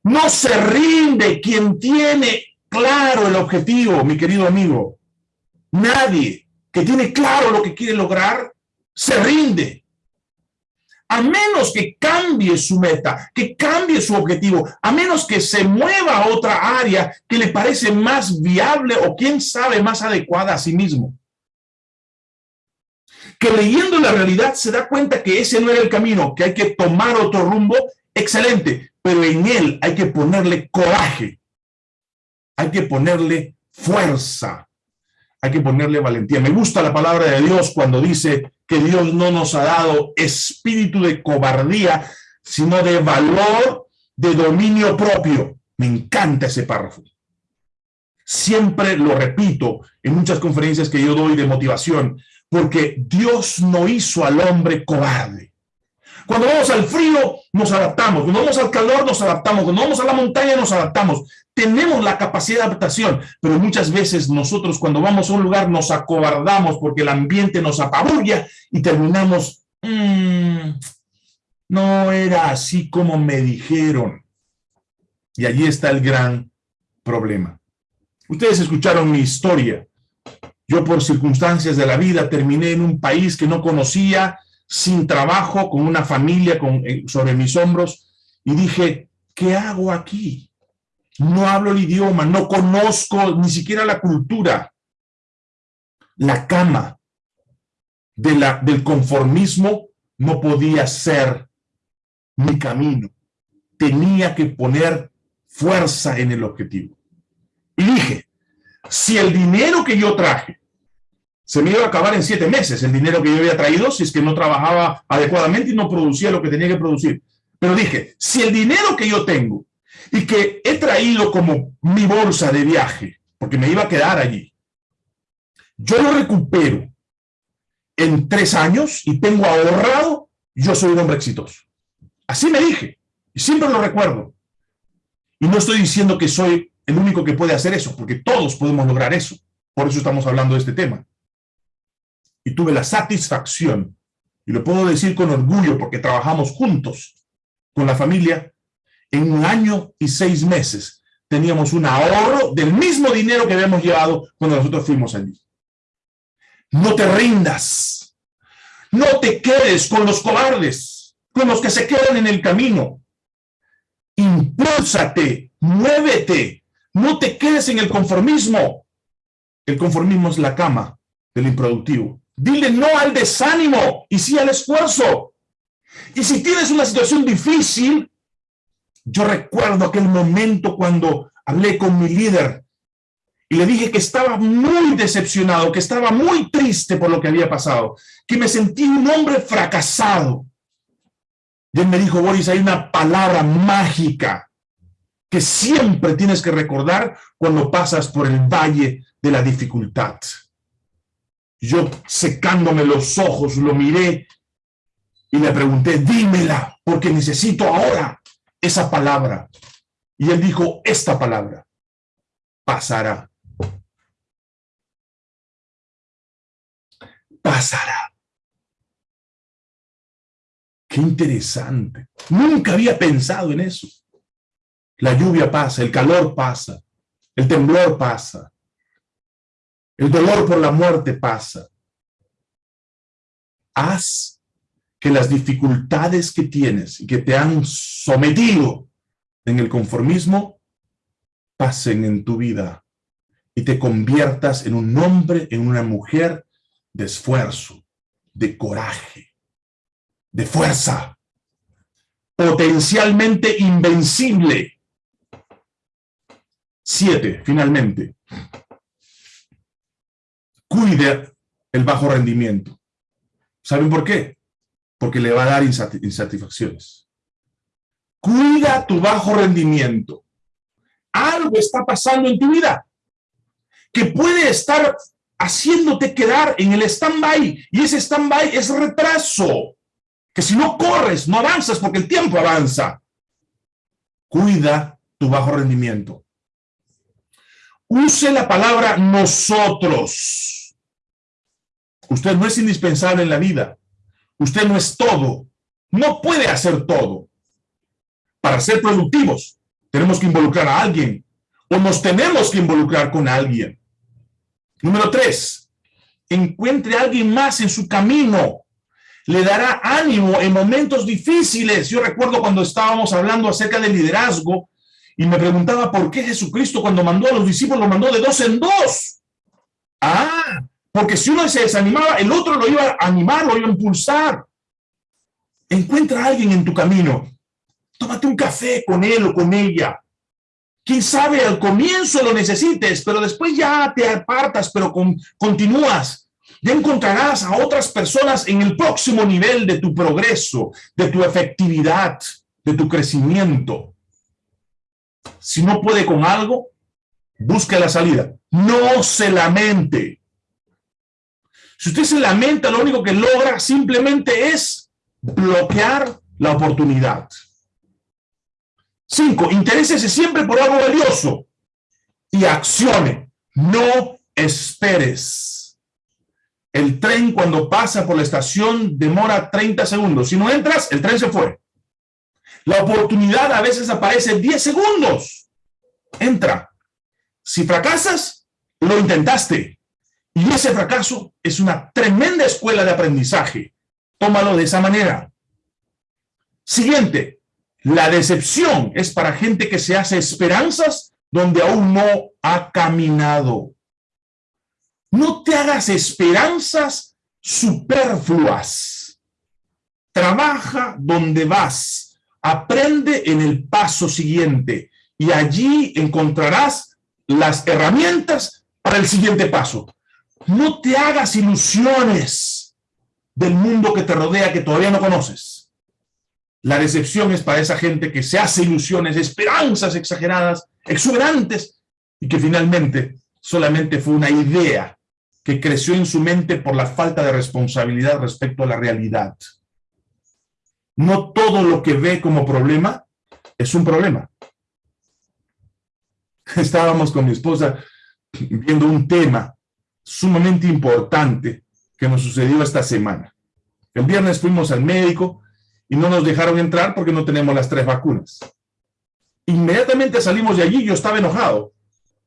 No se rinde quien tiene claro el objetivo, mi querido amigo. Nadie que tiene claro lo que quiere lograr se rinde. A menos que cambie su meta, que cambie su objetivo, a menos que se mueva a otra área que le parece más viable o quién sabe más adecuada a sí mismo. Que leyendo la realidad se da cuenta que ese no era el camino, que hay que tomar otro rumbo, excelente, pero en él hay que ponerle coraje, hay que ponerle fuerza, hay que ponerle valentía. Me gusta la palabra de Dios cuando dice que Dios no nos ha dado espíritu de cobardía, sino de valor, de dominio propio. Me encanta ese párrafo. Siempre lo repito en muchas conferencias que yo doy de motivación, porque Dios no hizo al hombre cobarde. Cuando vamos al frío, nos adaptamos. Cuando vamos al calor, nos adaptamos. Cuando vamos a la montaña, nos adaptamos. Tenemos la capacidad de adaptación, pero muchas veces nosotros cuando vamos a un lugar nos acobardamos porque el ambiente nos apabulla y terminamos, mm, no era así como me dijeron. Y allí está el gran problema. Ustedes escucharon mi historia Yo por circunstancias de la vida terminé en un país que no conocía, sin trabajo, con una familia eh, sobre mis hombros, y dije, ¿qué hago aquí? No hablo el idioma, no conozco ni siquiera la cultura. La cama de la, del conformismo no podía ser mi camino. Tenía que poner fuerza en el objetivo. Y dije, si el dinero que yo traje se me iba a acabar en siete meses, el dinero que yo había traído, si es que no trabajaba adecuadamente y no producía lo que tenía que producir. Pero dije, si el dinero que yo tengo y que he traído como mi bolsa de viaje, porque me iba a quedar allí, yo lo recupero en tres años y tengo ahorrado, yo soy un hombre exitoso. Así me dije, y siempre lo recuerdo. Y no estoy diciendo que soy el único que puede hacer eso, porque todos podemos lograr eso. Por eso estamos hablando de este tema. Y tuve la satisfacción, y lo puedo decir con orgullo porque trabajamos juntos con la familia, en un año y seis meses teníamos un ahorro del mismo dinero que habíamos llevado cuando nosotros fuimos allí. No te rindas. No te quedes con los cobardes, con los que se quedan en el camino. Impúlsate, muévete, no te quedes en el conformismo. El conformismo es la cama del improductivo. Dile no al desánimo y sí al esfuerzo. Y si tienes una situación difícil, yo recuerdo aquel momento cuando hablé con mi líder y le dije que estaba muy decepcionado, que estaba muy triste por lo que había pasado, que me sentí un hombre fracasado. Y él me dijo, Boris, hay una palabra mágica que siempre tienes que recordar cuando pasas por el valle de la dificultad. Yo secándome los ojos, lo miré y le pregunté, dímela, porque necesito ahora esa palabra. Y él dijo, esta palabra pasará. Pasará. Qué interesante. Nunca había pensado en eso. La lluvia pasa, el calor pasa, el temblor pasa, el dolor por la muerte pasa. Haz que las dificultades que tienes y que te han sometido en el conformismo pasen en tu vida y te conviertas en un hombre, en una mujer de esfuerzo, de coraje, de fuerza, potencialmente invencible. Siete, finalmente. Cuide el bajo rendimiento. ¿Saben por qué? Porque le va a dar insatisfacciones. Cuida tu bajo rendimiento. Algo está pasando en tu vida que puede estar haciéndote quedar en el stand-by. Y ese stand-by es retraso. Que si no corres, no avanzas porque el tiempo avanza. Cuida tu bajo rendimiento. Use la palabra nosotros. Usted no es indispensable en la vida. Usted no es todo. No puede hacer todo. Para ser productivos, tenemos que involucrar a alguien. O nos tenemos que involucrar con alguien. Número tres, encuentre a alguien más en su camino. Le dará ánimo en momentos difíciles. Yo recuerdo cuando estábamos hablando acerca del liderazgo y me preguntaba por qué Jesucristo cuando mandó a los discípulos lo mandó de dos en dos. Ah, porque si uno se desanimaba, el otro lo iba a animar, lo iba a impulsar. Encuentra a alguien en tu camino. Tómate un café con él o con ella. Quién sabe, al comienzo lo necesites, pero después ya te apartas, pero continúas. Ya encontrarás a otras personas en el próximo nivel de tu progreso, de tu efectividad, de tu crecimiento. Si no puede con algo, busque la salida. No se lamente. Si usted se lamenta, lo único que logra simplemente es bloquear la oportunidad. Cinco, interésese siempre por algo valioso y accione. No esperes. El tren cuando pasa por la estación demora 30 segundos. Si no entras, el tren se fue. La oportunidad a veces aparece 10 segundos. Entra. Si fracasas, lo intentaste. Y ese fracaso es una tremenda escuela de aprendizaje. Tómalo de esa manera. Siguiente, la decepción es para gente que se hace esperanzas donde aún no ha caminado. No te hagas esperanzas superfluas. Trabaja donde vas. Aprende en el paso siguiente y allí encontrarás las herramientas para el siguiente paso. No te hagas ilusiones del mundo que te rodea que todavía no conoces. La decepción es para esa gente que se hace ilusiones, esperanzas exageradas, exuberantes, y que finalmente solamente fue una idea que creció en su mente por la falta de responsabilidad respecto a la realidad. No todo lo que ve como problema es un problema. Estábamos con mi esposa viendo un tema sumamente importante que nos sucedió esta semana. El viernes fuimos al médico y no nos dejaron entrar porque no tenemos las tres vacunas. Inmediatamente salimos de allí, yo estaba enojado,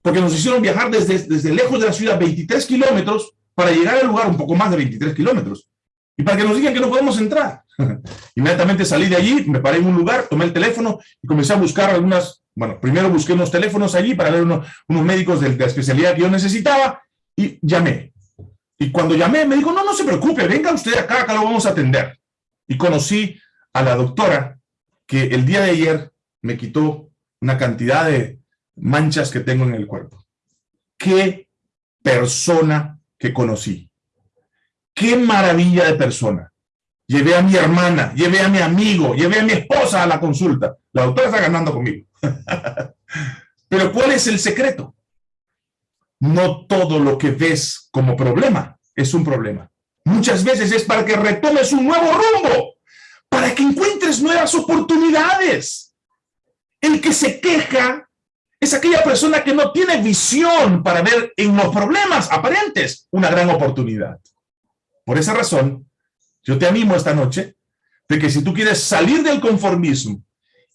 porque nos hicieron viajar desde, desde lejos de la ciudad, 23 kilómetros, para llegar al lugar un poco más de 23 kilómetros. Y para que nos digan que no podemos entrar. Inmediatamente salí de allí, me paré en un lugar, tomé el teléfono y comencé a buscar algunas, bueno, primero busqué unos teléfonos allí para ver unos, unos médicos de, de la especialidad que yo necesitaba y llamé. Y cuando llamé me dijo, no, no se preocupe, venga usted acá, acá lo vamos a atender. Y conocí a la doctora que el día de ayer me quitó una cantidad de manchas que tengo en el cuerpo. Qué persona que conocí. Qué maravilla de persona. Llevé a mi hermana, llevé a mi amigo, llevé a mi esposa a la consulta. La doctora está ganando conmigo. Pero ¿cuál es el secreto? No todo lo que ves como problema es un problema. Muchas veces es para que retomes un nuevo rumbo, para que encuentres nuevas oportunidades. El que se queja es aquella persona que no tiene visión para ver en los problemas aparentes una gran oportunidad. Por esa razón, yo te animo esta noche de que si tú quieres salir del conformismo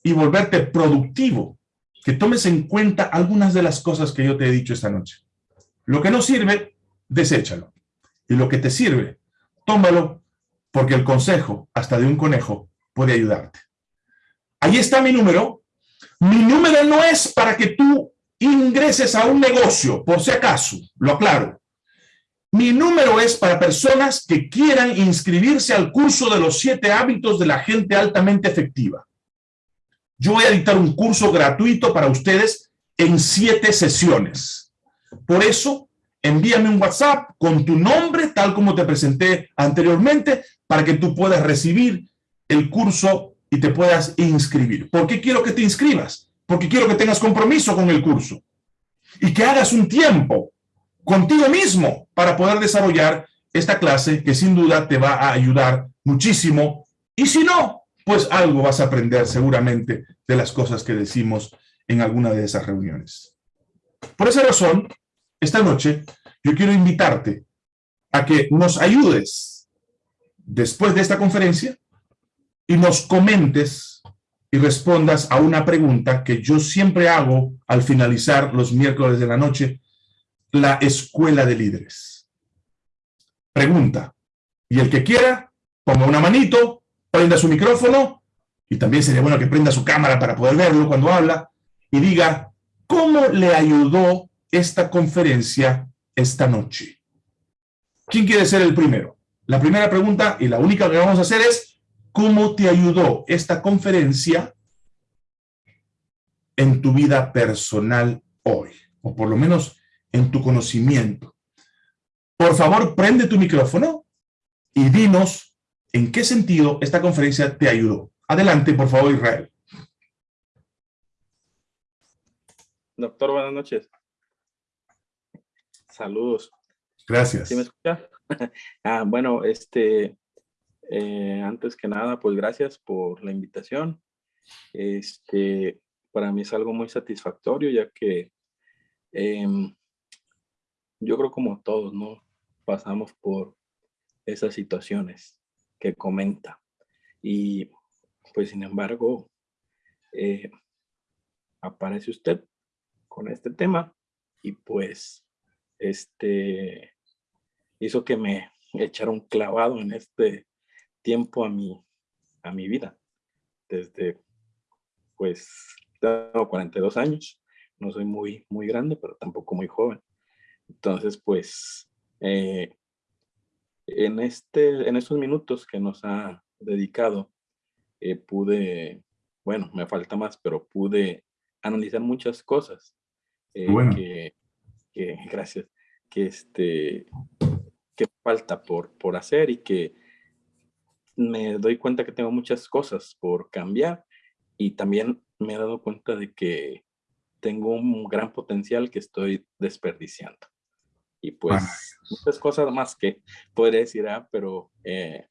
y volverte productivo, que tomes en cuenta algunas de las cosas que yo te he dicho esta noche. Lo que no sirve, deséchalo. Y lo que te sirve, tómalo, porque el consejo, hasta de un conejo, puede ayudarte. Ahí está mi número. Mi número no es para que tú ingreses a un negocio, por si acaso, lo aclaro. Mi número es para personas que quieran inscribirse al curso de los siete hábitos de la gente altamente efectiva. Yo voy a dictar un curso gratuito para ustedes en siete sesiones. Por eso, envíame un WhatsApp con tu nombre, tal como te presenté anteriormente, para que tú puedas recibir el curso y te puedas inscribir. ¿Por qué quiero que te inscribas? Porque quiero que tengas compromiso con el curso y que hagas un tiempo contigo mismo para poder desarrollar esta clase que sin duda te va a ayudar muchísimo. Y si no, pues algo vas a aprender seguramente de las cosas que decimos en alguna de esas reuniones. Por esa razón, esta noche yo quiero invitarte a que nos ayudes después de esta conferencia y nos comentes y respondas a una pregunta que yo siempre hago al finalizar los miércoles de la noche, la escuela de líderes. Pregunta. Y el que quiera, ponga una manito, prenda su micrófono, y también sería bueno que prenda su cámara para poder verlo cuando habla, y diga, ¿cómo le ayudó esta conferencia esta noche. ¿Quién quiere ser el primero? La primera pregunta y la única que vamos a hacer es, ¿cómo te ayudó esta conferencia en tu vida personal hoy? O por lo menos en tu conocimiento. Por favor, prende tu micrófono y dinos en qué sentido esta conferencia te ayudó. Adelante, por favor, Israel. Doctor, buenas noches. Saludos. Gracias. ¿Sí me escucha? ah, bueno, este, eh, antes que nada, pues gracias por la invitación. Este, para mí es algo muy satisfactorio, ya que em, yo creo como todos, ¿no? Pasamos por esas situaciones que comenta. Y pues sin embargo, eh, aparece usted con este tema y pues este, hizo que me echara un clavado en este tiempo a mi, a mi vida. Desde, pues, tengo 42 años, no soy muy, muy grande, pero tampoco muy joven. Entonces, pues, eh, en, este, en estos minutos que nos ha dedicado, eh, pude, bueno, me falta más, pero pude analizar muchas cosas eh, que, que, gracias, que este, que falta por, por hacer y que me doy cuenta que tengo muchas cosas por cambiar y también me he dado cuenta de que tengo un gran potencial que estoy desperdiciando. Y pues muchas cosas más que podría decir, ah, pero eh,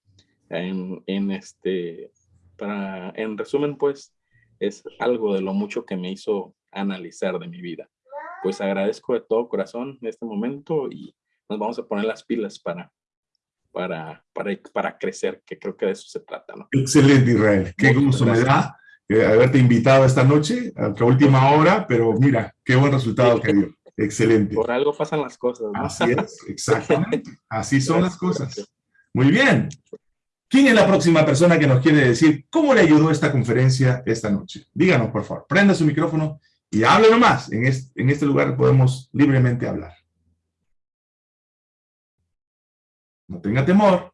en, en, este, para, en resumen, pues es algo de lo mucho que me hizo analizar de mi vida. Pues agradezco de todo corazón en este momento y nos vamos a poner las pilas para, para, para, para crecer, que creo que de eso se trata. ¿no? Excelente, Israel. Qué gusto me da eh, haberte invitado esta noche, a la última hora, pero mira, qué buen resultado que dio. Excelente. Por algo pasan las cosas. ¿no? Así es, exactamente. Así son las cosas. Muy bien. ¿Quién es la próxima persona que nos quiere decir cómo le ayudó esta conferencia esta noche? Díganos, por favor. Prenda su micrófono y hable nomás. En este, lugar podemos libremente hablar. No tenga temor.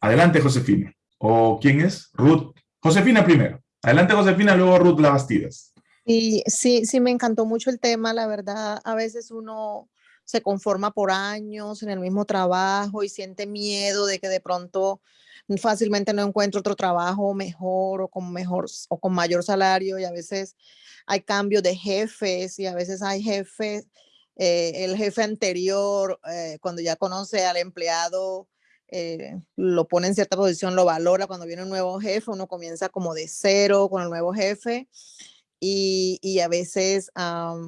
Adelante, Josefina. ¿O quién es? Ruth. Josefina primero. Adelante, Josefina, luego Ruth Lavastidas. Y sí, sí, me encantó mucho el tema, la verdad, a veces uno se conforma por años en el mismo trabajo y siente miedo de que de pronto fácilmente no encuentre otro trabajo mejor o con mejor o con mayor salario y a veces hay cambios de jefes y a veces hay jefes, eh, el jefe anterior eh, cuando ya conoce al empleado eh, lo pone en cierta posición, lo valora, cuando viene un nuevo jefe uno comienza como de cero con el nuevo jefe y, a veces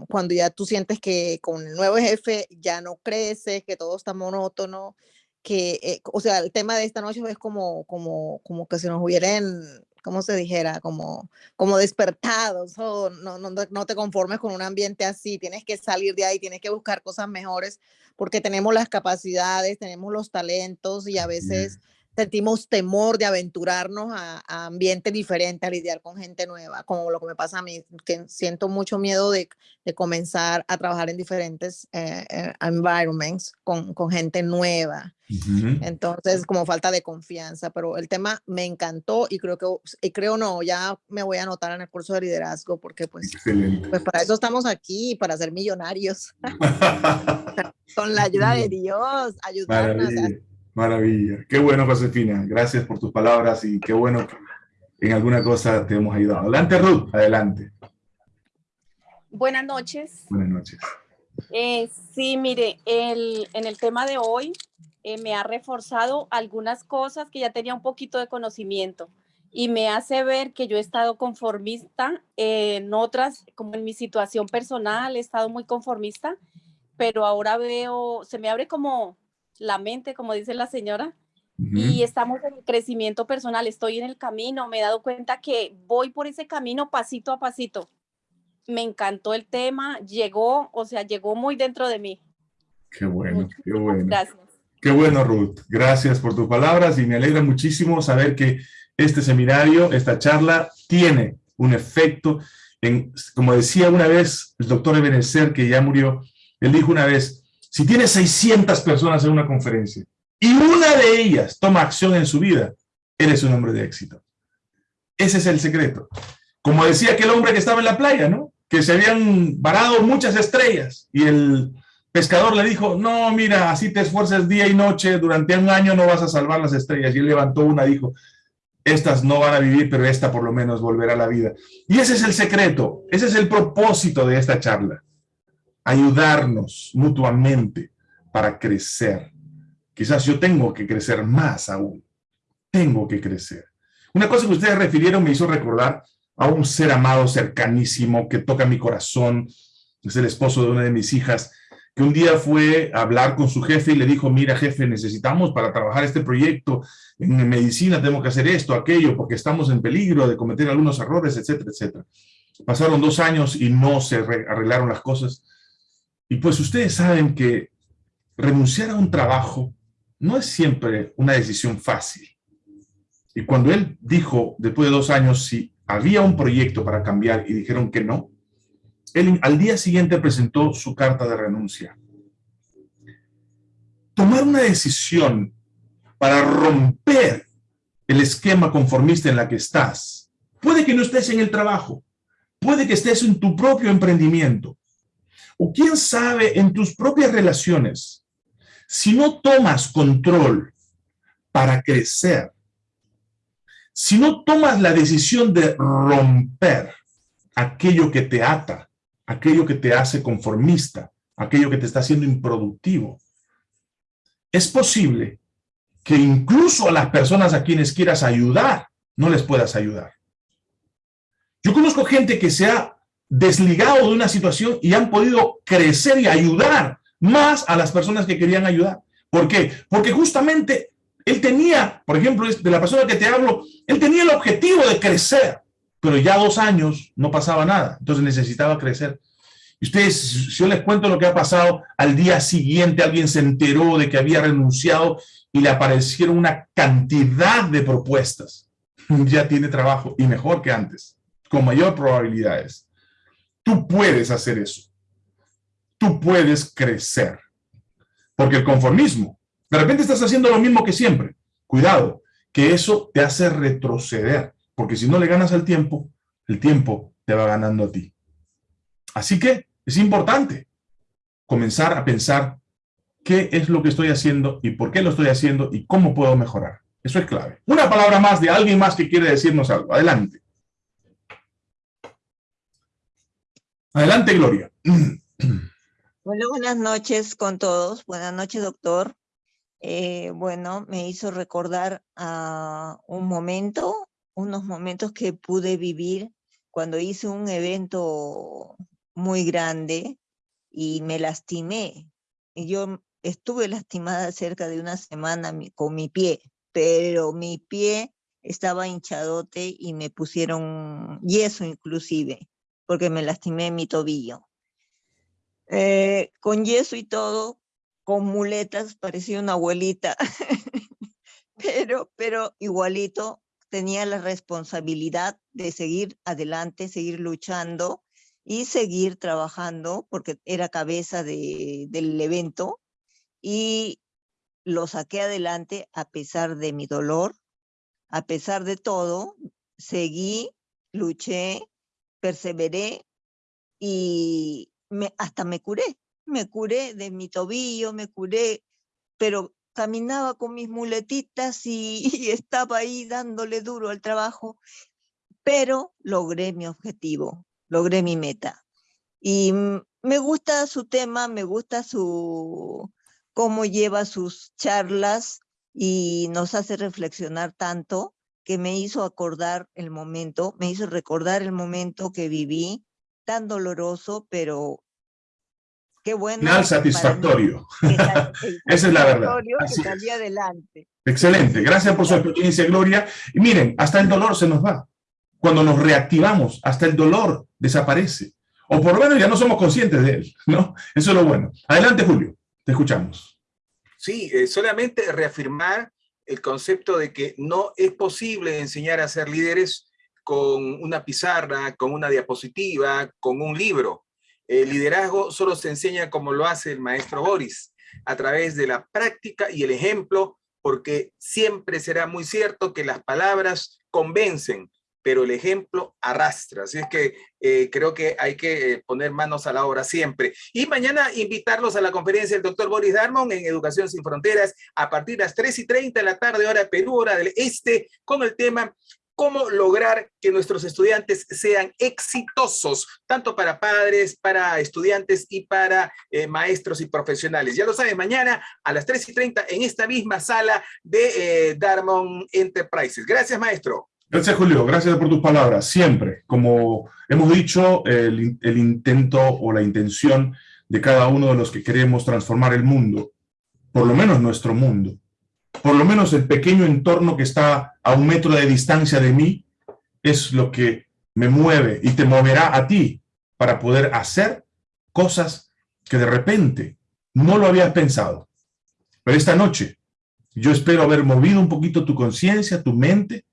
cuando ya tú sientes que con el nuevo jefe ya no crece, que todo está monótono, que, eh, o sea, el tema de esta noche es como, como, como que se nos hubieran, como se dijera, como, como despertados, o no, no, no te conformes con un ambiente así, tienes que salir de ahí, tienes que buscar cosas mejores, porque tenemos las capacidades, tenemos los talentos y a veces sentimos temor de aventurarnos a, ambientes diferentes, a lidiar con gente nueva, como lo que me pasa a mí, que siento mucho miedo de, de comenzar a trabajar en diferentes eh, eh, environments con, con, gente nueva. Entonces, como falta de confianza, pero el tema me encantó y creo que, y creo no, ya me voy a anotar en el curso de liderazgo porque pues, pues para eso estamos aquí, para ser millonarios. con la ayuda de Dios, ayudarnos. Maravilla. Qué bueno, Josefina. Gracias por tus palabras y qué bueno que en alguna cosa te hemos ayudado. Adelante, Ruth. Adelante. Buenas noches. Buenas noches. Eh, sí, mire, el, en el tema de hoy eh, me ha reforzado algunas cosas que ya tenía un poquito de conocimiento y me hace ver que yo he estado conformista en otras, como en mi situación personal, he estado muy conformista, pero ahora veo, se me abre como la mente, como dice la señora, y estamos en el crecimiento personal, estoy en el camino, me he dado cuenta que voy por ese camino pasito a pasito. Me encantó el tema, llegó, o sea, llegó muy dentro de mí. Qué bueno, qué bueno. Gracias. Qué bueno, Ruth. Gracias por tus palabras y me alegra muchísimo saber que este seminario, esta charla, tiene un efecto. En, como decía una vez el doctor Ebenezer, que ya murió, él dijo una vez, si tienes 600 personas en una conferencia y una de ellas toma acción en su vida, eres un hombre de éxito. Ese es el secreto. Como decía aquel hombre que estaba en la playa, ¿no? Que se habían varado muchas estrellas y el pescador le dijo, no, mira, así te esfuerzas día y noche, durante un año no vas a salvar las estrellas. Y él levantó una y dijo, estas no van a vivir, pero esta por lo menos volverá a la vida. Y ese es el secreto, ese es el propósito de esta charla ayudarnos mutuamente para crecer. Quizás yo tengo que crecer más aún. Tengo que crecer. Una cosa que ustedes refirieron me hizo recordar a un ser amado cercanísimo que toca mi corazón. Es el esposo de una de mis hijas, que un día fue a hablar con su jefe y le dijo, mira jefe, necesitamos para trabajar este proyecto en medicina, tenemos que hacer esto, aquello, porque estamos en peligro de cometer algunos errores, etcétera, etcétera. Pasaron dos años y no se arreglaron las cosas Y pues ustedes saben que renunciar a un trabajo no es siempre una decisión fácil. Y cuando él dijo, después de dos años, si había un proyecto para cambiar y dijeron que no, él al día siguiente presentó su carta de renuncia. Tomar una decisión para romper el esquema conformista en la que estás. Puede que no estés en el trabajo, puede que estés en tu propio emprendimiento, o quién sabe, en tus propias relaciones. Si no tomas control para crecer, si no tomas la decisión de romper aquello que te ata, aquello que te hace conformista, aquello que te está haciendo improductivo, es posible que incluso a las personas a quienes quieras ayudar, no les puedas ayudar. Yo conozco gente que se ha desligado de una situación y han podido crecer y ayudar más a las personas que querían ayudar. ¿Por qué? Porque justamente él tenía, por ejemplo, de la persona que te hablo, él tenía el objetivo de crecer, pero ya dos años no pasaba nada, entonces necesitaba crecer. Y ustedes, si yo les cuento lo que ha pasado, al día siguiente alguien se enteró de que había renunciado y le aparecieron una cantidad de propuestas. Ya tiene trabajo y mejor que antes, con mayor probabilidades. Tú puedes hacer eso. Tú puedes crecer. Porque el conformismo, de repente estás haciendo lo mismo que siempre. Cuidado, que eso te hace retroceder. Porque si no le ganas al tiempo, el tiempo te va ganando a ti. Así que es importante comenzar a pensar qué es lo que estoy haciendo y por qué lo estoy haciendo y cómo puedo mejorar. Eso es clave. Una palabra más de alguien más que quiere decirnos algo. Adelante. Adelante, Gloria. Bueno, buenas noches con todos. Buenas noches, doctor. Eh, bueno, me hizo recordar a un momento, unos momentos que pude vivir cuando hice un evento muy grande y me lastimé. Y yo estuve lastimada cerca de una semana con mi pie, pero mi pie estaba hinchadote y me pusieron yeso inclusive, porque me lastimé mi tobillo. Eh, con yeso y todo, con muletas, parecía una abuelita, pero, pero igualito tenía la responsabilidad de seguir adelante, seguir luchando y seguir trabajando porque era cabeza de, del evento y lo saqué adelante a pesar de mi dolor, a pesar de todo, seguí, luché, perseveré y hasta me curé, me curé de mi tobillo, me curé, pero caminaba con mis muletitas y, y estaba ahí dándole duro al trabajo, pero logré mi objetivo, logré mi meta. Y me gusta su tema, me gusta su cómo lleva sus charlas y nos hace reflexionar tanto que me hizo acordar el momento, me hizo recordar el momento que viví, tan doloroso, pero qué bueno. Final satisfactorio. Esa es la verdad. que adelante. Excelente, gracias por su experiencia, Gloria. Y miren, hasta el dolor se nos va cuando nos reactivamos, hasta el dolor desaparece. O por lo menos ya no somos conscientes de él, ¿no? Eso es lo bueno. Adelante, Julio, te escuchamos. Sí, eh, solamente reafirmar el concepto de que no es posible enseñar a ser líderes con una pizarra, con una diapositiva, con un libro. El liderazgo solo se enseña como lo hace el maestro Boris, a través de la práctica y el ejemplo, porque siempre será muy cierto que las palabras convencen, pero el ejemplo arrastra. Así es que eh, creo que hay que eh, poner manos a la obra siempre. Y mañana invitarlos a la conferencia del doctor Boris Darmon en Educación Sin Fronteras a partir de las 3 y 30 de la tarde, hora Perú, del Este, con el tema cómo lograr que nuestros estudiantes sean exitosos, tanto para padres, para estudiantes y para eh, maestros y profesionales. Ya lo saben, mañana a las 3 y 30 en esta misma sala de Darmon Enterprises. Gracias, maestro. Gracias, Julio. Gracias por tus palabras. Siempre, como hemos dicho, el, intento o la intención de cada uno de los que queremos transformar el mundo, por lo menos nuestro mundo, por lo menos el pequeño entorno que está a un metro de distancia de mí, es lo que me mueve y te moverá a ti para poder hacer cosas que de repente no lo habías pensado. Pero esta noche yo espero haber movido un poquito tu conciencia, tu mente,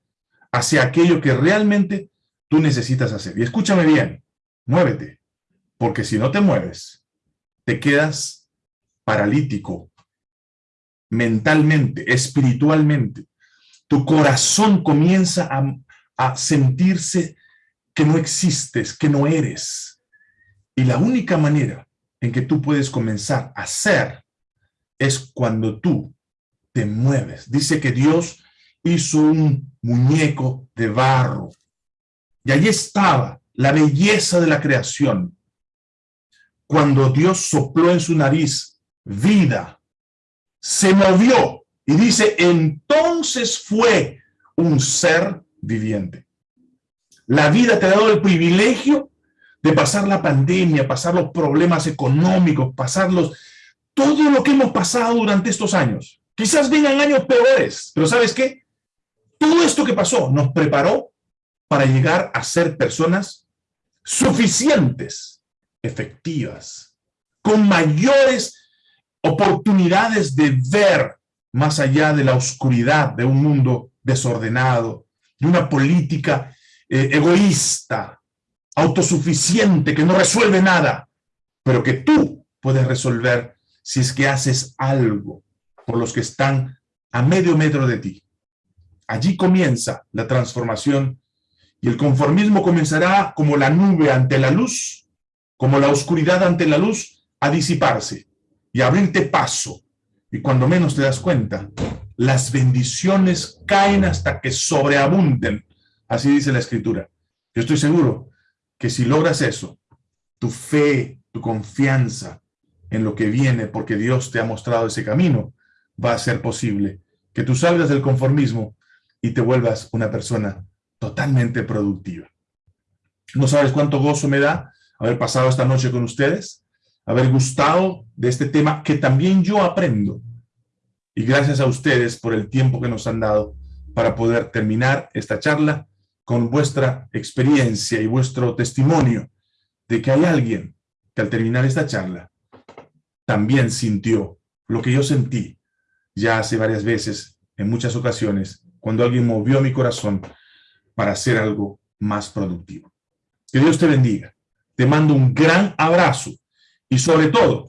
hacia aquello que realmente tú necesitas hacer. Y escúchame bien, muévete, porque si no te mueves, te quedas paralítico mentalmente, espiritualmente. Tu corazón comienza a, sentirse que no existes, que no eres. Y la única manera en que tú puedes comenzar a ser es cuando tú te mueves. Dice que Dios hizo un muñeco de barro. Y allí estaba la belleza de la creación. Cuando Dios sopló en su nariz vida, se movió y dice, entonces fue un ser viviente. La vida te ha dado el privilegio de pasar la pandemia, pasar los problemas económicos, pasar los, todo lo que hemos pasado durante estos años. Quizás vengan años peores, pero ¿sabes qué? Todo esto que pasó nos preparó para llegar a ser personas suficientes, efectivas, con mayores oportunidades de ver más allá de la oscuridad de un mundo desordenado, de una política eh, egoísta, autosuficiente, que no resuelve nada, pero que tú puedes resolver si es que haces algo por los que están a medio metro de ti. Allí comienza la transformación y el conformismo comenzará como la nube ante la luz, como la oscuridad ante la luz, a disiparse y abrirte paso. Y cuando menos te das cuenta, las bendiciones caen hasta que sobreabunden. Así dice la Escritura. Yo estoy seguro que si logras eso, tu fe, tu confianza en lo que viene, porque Dios te ha mostrado ese camino, va a ser posible que tú salgas del conformismo y te vuelvas una persona totalmente productiva. No sabes cuánto gozo me da haber pasado esta noche con ustedes, haber gustado de este tema que también yo aprendo. Y gracias a ustedes por el tiempo que nos han dado para poder terminar esta charla con vuestra experiencia y vuestro testimonio de que hay alguien que al terminar esta charla también sintió lo que yo sentí ya hace varias veces, en muchas ocasiones, cuando alguien movió mi corazón para hacer algo más productivo. Que Dios te bendiga. Te mando un gran abrazo y sobre todo,